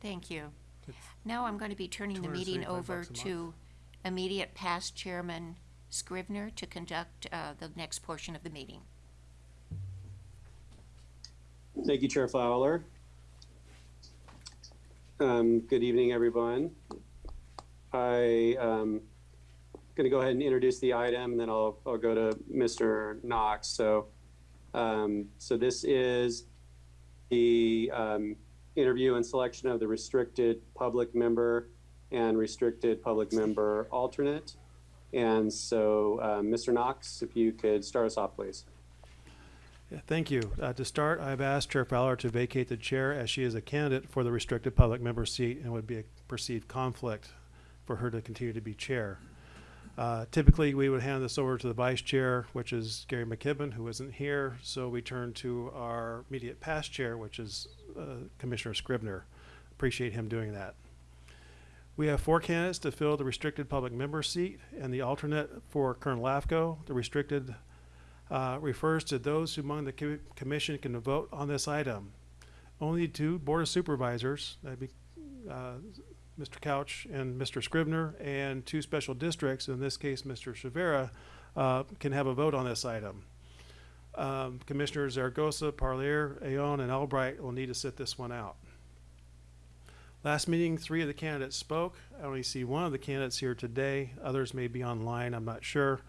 Thank you. Now I'm going to be turning the meeting 235 over bucks a month. to immediate past chairman Scrivener to conduct uh, the next portion of the meeting. Thank you, Chair Fowler. Um, good evening, everyone. I um, going to go ahead and introduce the item, and then I'll I'll go to Mr. Knox. So, um, so this is the um, interview and selection of the restricted public member and restricted public member alternate. And so, um, Mr. Knox, if you could start us off, please. Thank you. Uh, To start, I've asked Chair Fowler to vacate the chair as she is a candidate for the restricted public member seat and would be a perceived conflict for her to continue to be chair. Uh, Typically, we would hand this over to the vice chair, which is Gary McKibben, who isn't here. So we turn to our immediate past chair, which is uh, Commissioner Scrivener. Appreciate him doing that. We have four candidates to fill the restricted public member seat and the alternate for Kern LAFCO. The restricted uh, refers to those who among the co- commission can vote on this item. Only two board of supervisors, that'd be uh, Mr. Couch and Mr. Scrivener, and two special districts, in this case, Mr. Chavira, uh, can have a vote on this item. Um, Commissioners Zaragoza, Parlier, Ayon, and Albright will need to sit this one out. Last meeting, three of the candidates spoke. I only see one of the candidates here today. Others may be online, I'm not sure.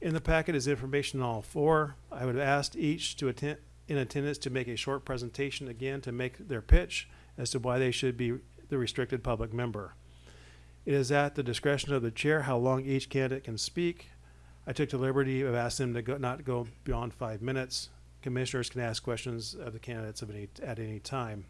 In the packet is information on all four. I would have asked each to attend, in attendance to make a short presentation again to make their pitch as to why they should be the restricted public member. It is at the discretion of the chair how long each candidate can speak. I took the liberty of asking them to go, not go beyond five minutes. Commissioners can ask questions of the candidates of any, at any time.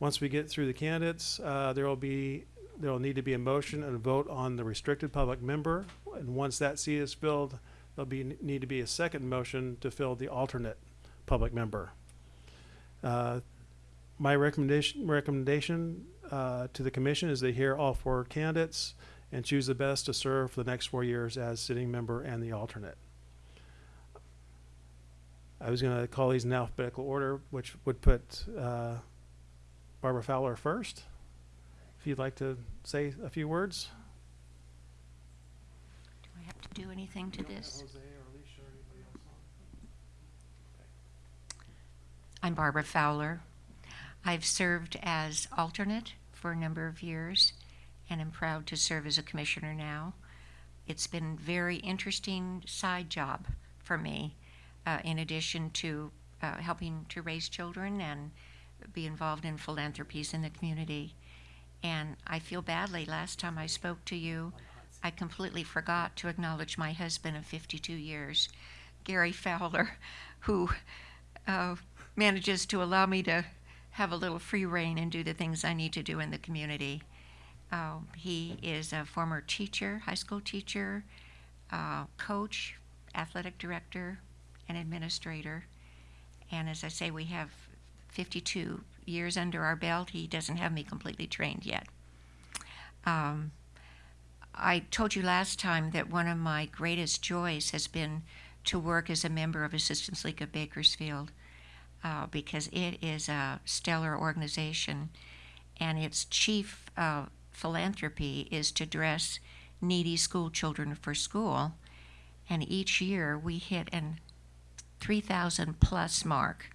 Once we get through the candidates, uh, there will be, there will need to be a motion and a vote on the restricted public member. And once that seat is filled, there'll be, need to be a second motion to fill the alternate public member. Uh, My recommendation, recommendation uh, to the commission is to hear all four candidates and choose the best to serve for the next four years as sitting member and the alternate. I was gonna call these in alphabetical order, which would put uh, Barbara Fowler first. If you'd like to say a few words. Do I have to do anything to this? I'm Barbara Fowler. I've served as alternate for a number of years and am proud to serve as a commissioner now. It's been a very interesting side job for me, uh, in addition to uh, helping to raise children and be involved in philanthropies in the community. And I feel badly, last time I spoke to you, I completely forgot to acknowledge my husband of 52 years, Gary Fowler, who uh, manages to allow me to have a little free reign and do the things I need to do in the community. Uh, he is a former teacher, high school teacher, uh, coach, athletic director, and administrator. And as I say, we have 52 years under our belt. He doesn't have me completely trained yet. Um, I told you last time that one of my greatest joys has been to work as a member of Assistance League of Bakersfield uh, because it is a stellar organization and its chief uh, philanthropy is to dress needy school children for school. And each year we hit an 3,000 plus mark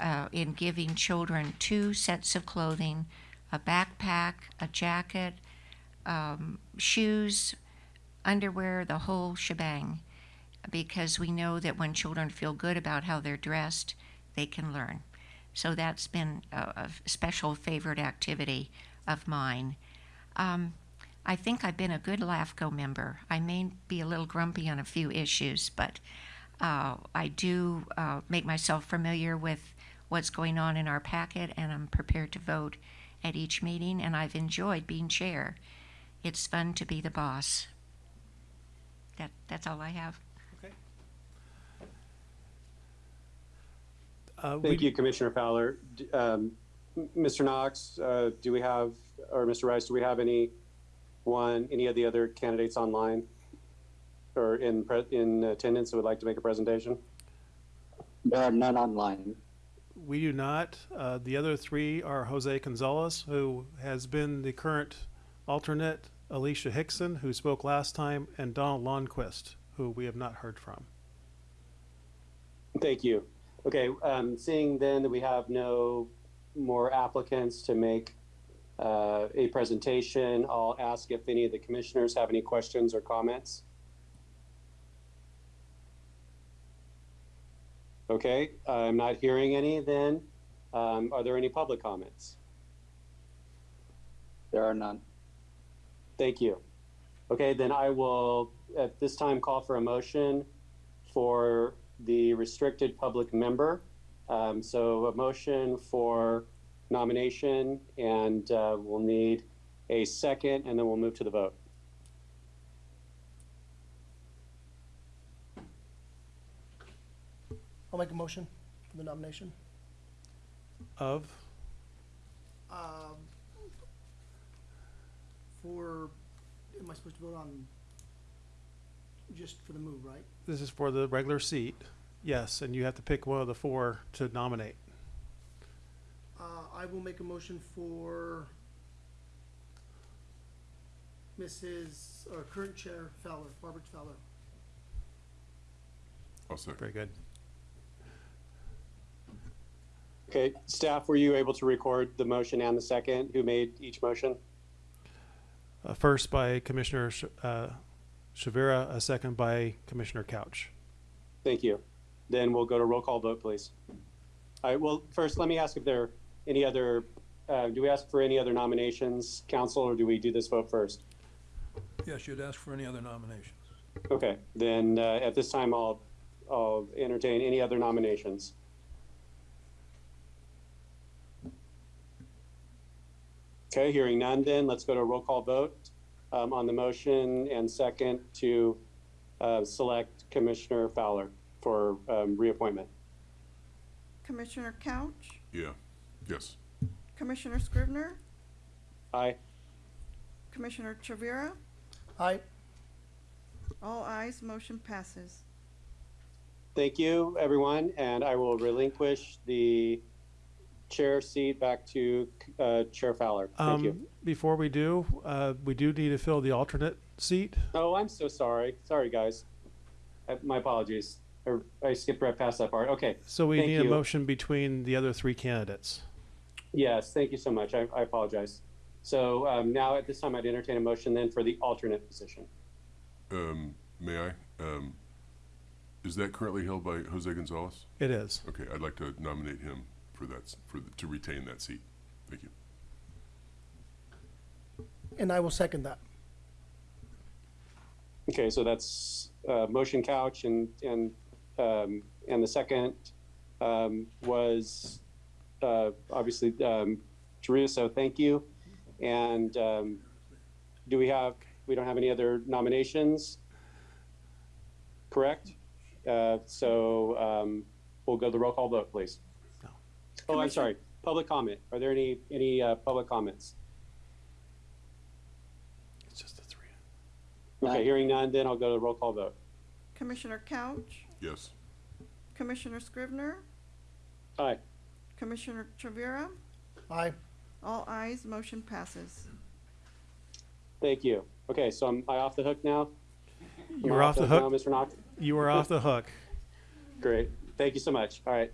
uh, in giving children two sets of clothing, a backpack, a jacket, um, shoes, underwear, the whole shebang. Because we know that when children feel good about how they're dressed, they can learn. So that's been a, a special favorite activity of mine. Um, I think I've been a good LAFCO member. I may be a little grumpy on a few issues, but uh, I do uh, make myself familiar with what's going on in our packet, and I'm prepared to vote at each meeting, and I've enjoyed being chair. It's fun to be the boss. That, that's all I have. Uh, Thank you, Commissioner Fowler. Um, Mr. Knox, uh, do we have, or Mr. Rice, do we have any one, any of the other candidates online or in pre- in attendance who would like to make a presentation? There are none online. We do not. Uh, the other three are Jose Gonzalez, who has been the current alternate Alicia Hickson, who spoke last time, and Donald Lundquist, who we have not heard from. Thank you. Okay, um, seeing then that we have no more applicants to make uh, a presentation, I'll ask if any of the commissioners have any questions or comments. Okay, I'm not hearing any then. Um, are there any public comments? There are none. Thank you. Okay, then I will at this time call for a motion for the restricted public member. Um, so a motion for nomination and uh, we'll need a second and then we'll move to the vote. I'll make a motion for the nomination. Of, Um, for, am I supposed to vote on just for the move, right? this is for the regular seat, yes, and you have to pick one of the four to nominate. Uh, I will make a motion for Mrs., or current chair Fowler, Barbara Fowler. I'll second. Very good. Okay, staff, were you able to record the motion and the second? Who made each motion? Uh, first by Commissioner Sh- uh, Chavira, a second by Commissioner Couch. Thank you. Then we'll go to roll call vote, please. All right, well, first, let me ask if there are any other, uh, do we ask for any other nominations, counsel, or do we do this vote first? Yes, you'd ask for any other nominations. Okay, then, uh, at this time, I'll, I'll entertain any other nominations. Okay, hearing none then, let's go to a roll call vote, um, on the motion and second to, uh, select Commissioner Fowler for, um, reappointment. Commissioner Couch, Yeah, yes. Commissioner Scrivener, Aye. Commissioner Chavira, Aye. all ayes, motion passes. Thank you, everyone, and I will relinquish the chair seat back to uh, Chair Fowler. Thank you. Um, before we do, uh, we do need to fill the alternate seat. Oh, I'm so sorry. Sorry, guys. Uh, My apologies. I- I skipped right past that part. Okay. So we Thank need a motion between the other three candidates. Yes, thank you so much. I I apologize. So um, now at this time, I'd entertain a motion then for the alternate position. Um, may I? Um, is that currently held by Jose Gonzalez? It is. Okay, I'd like to nominate him for that, for, the- to retain that seat. Thank you. And I will second that. Okay, so that's uh, motion couch and, and, um, and the second um, was uh, obviously um, Taria, so thank you. And um, do we have, we don't have any other nominations? Correct? Uh, So um, we'll go to the roll call vote, please. No. Oh, I'm sorry, public comment. Are there any, any uh, public comments? It's just the three. Okay, Aye. hearing none, then I'll go to the roll call vote. Commissioner Couch, Yes. Commissioner Scrivener, Aye. Commissioner Chavira, Aye. all ayes, motion passes. Thank you. Okay, so I'm I off the hook now? Am You're I off the now, hook. Mr. Knox? You were off the hook. Great. Thank you so much. All right.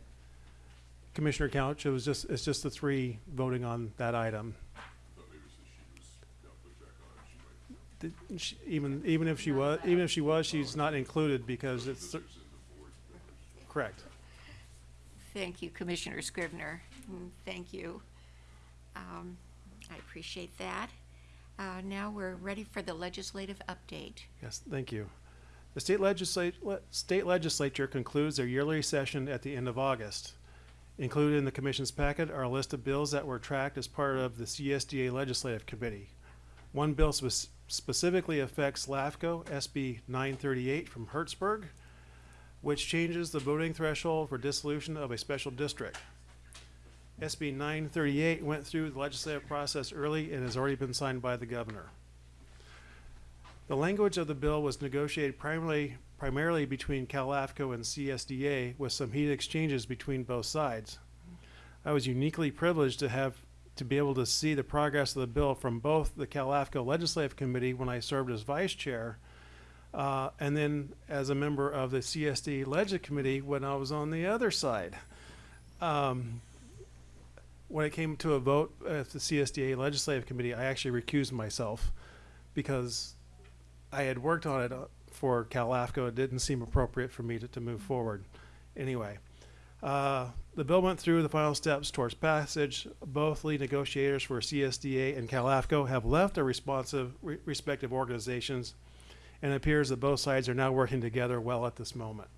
Commissioner Couch, it was just, it's just the three voting on that item. Did she- Even, even if she was, even if she was, she's not included because it's, th- correct. Thank you, Commissioner Scrivener. Mm, Thank you. Um, I appreciate that. Uh, Now we're ready for the legislative update. Yes, thank you. The state legislate, le- state legislature concludes their yearly session at the end of August. Included in the commission's packet are a list of bills that were tracked as part of the CSDA Legislative Committee. One bill spec- specifically affects LAFCO SB nine thirty-eight from Hertzberg, which changes the voting threshold for dissolution of a special district. SB nine thirty-eight went through the legislative process early and has already been signed by the governor. The language of the bill was negotiated primarily, primarily between CalAFCO and CSDA with some heat exchanges between both sides. I was uniquely privileged to have to be able to see the progress of the bill from both the CalAFCO Legislative Committee when I served as vice chair, uh, and then as a member of the CSD Legislative Committee when I was on the other side. Um, when it came to a vote at the CSDA Legislative Committee, I actually recused myself because I had worked on it uh, for CalAFCO. It didn't seem appropriate for me to, to move forward. Anyway, uh, the bill went through the final steps towards passage. Both lead negotiators for CSDA and CalAFCO have left their responsive re- respective organizations, and it appears that both sides are now working together well at this moment.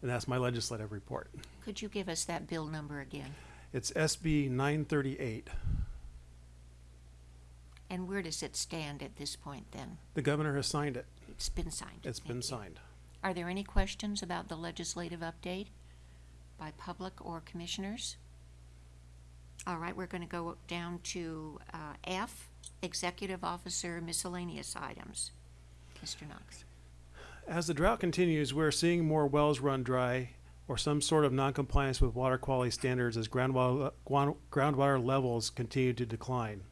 And that's my legislative report. Could you give us that bill number again? It's SB 938. And where does it stand at this point then? The governor has signed it. It's been signed. It's Thank been you. signed. Are there any questions about the legislative update by public or commissioners? All right, we're going to go down to uh, F, Executive Officer Miscellaneous Items. Mr. Knox. As the drought continues, we're seeing more wells run dry or some sort of noncompliance with water quality standards as groundwater, groundwater levels continue to decline.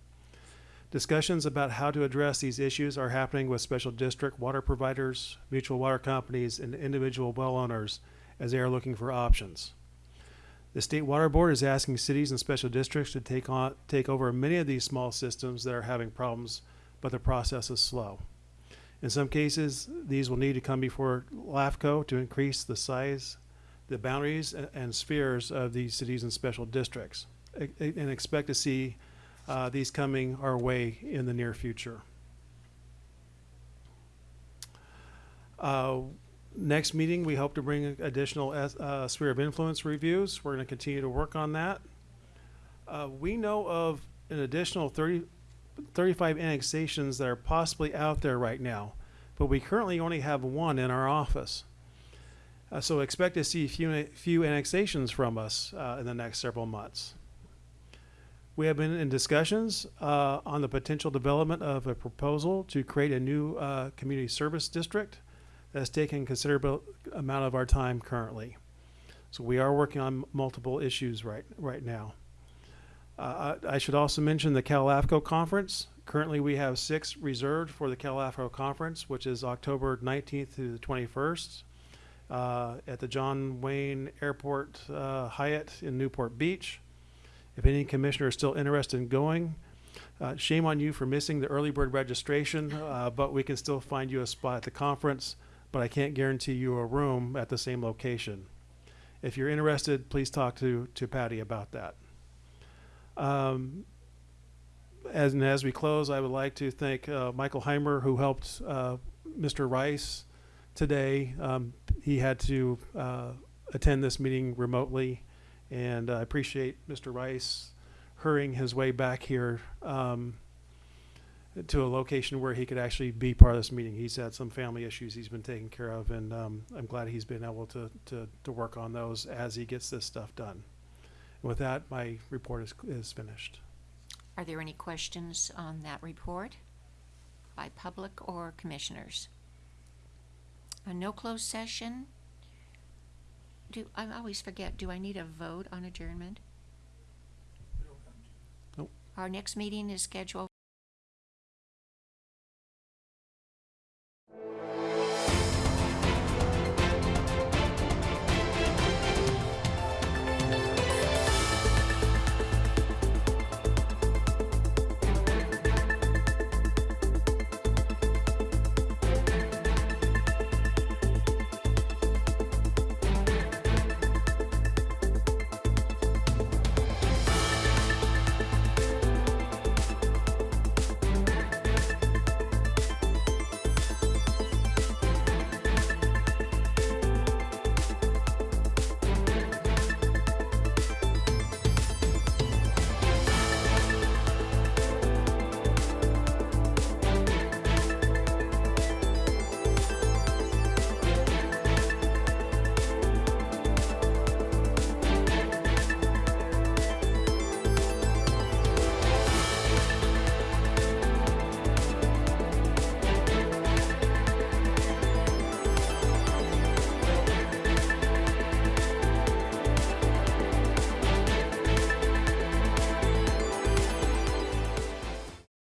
Discussions about how to address these issues are happening with special district water providers, mutual water companies, and individual well owners as they are looking for options. The State Water Board is asking cities and special districts to take on, take over many of these small systems that are having problems, but the process is slow. In some cases, these will need to come before LAFCO to increase the size, the boundaries, a- and spheres of these cities and special districts, and expect to see uh, these coming our way in the near future. Uh, Next meeting, we hope to bring additional uh, sphere of influence reviews. We're going to continue to work on that. Uh, We know of an additional 30, 35 annexations that are possibly out there right now, but we currently only have one in our office. Uh, so expect to see few, few annexations from us uh, in the next several months. We have been in discussions uh, on the potential development of a proposal to create a new uh, community service district that's taking considerable amount of our time currently. So we are working on multiple issues right right now. Uh, I should also mention the CalAFCO conference. Currently, we have six reserved for the CalAFCO conference, which is October 19th to the 21st uh, at the John Wayne Airport uh, Hyatt in Newport Beach. If any commissioner is still interested in going, uh, shame on you for missing the early bird registration, uh, but we can still find you a spot at the conference, but I can't guarantee you a room at the same location. If you're interested, please talk to, to Patty about that. Um, as, and as we close, I would like to thank uh, Michael Heimer, who helped uh, Mr. Rice today. Um, he had to uh, attend this meeting remotely, and I appreciate Mr. Rice hurrying his way back here um, to a location where he could actually be part of this meeting. He's had some family issues he's been taking care of, and um, I'm glad he's been able to, to, to work on those as he gets this stuff done. With that, my report is, is finished. Are there any questions on that report by public or commissioners? A no closed session? Do, I always forget, do I need a vote on adjournment? Nope. Our next meeting is scheduled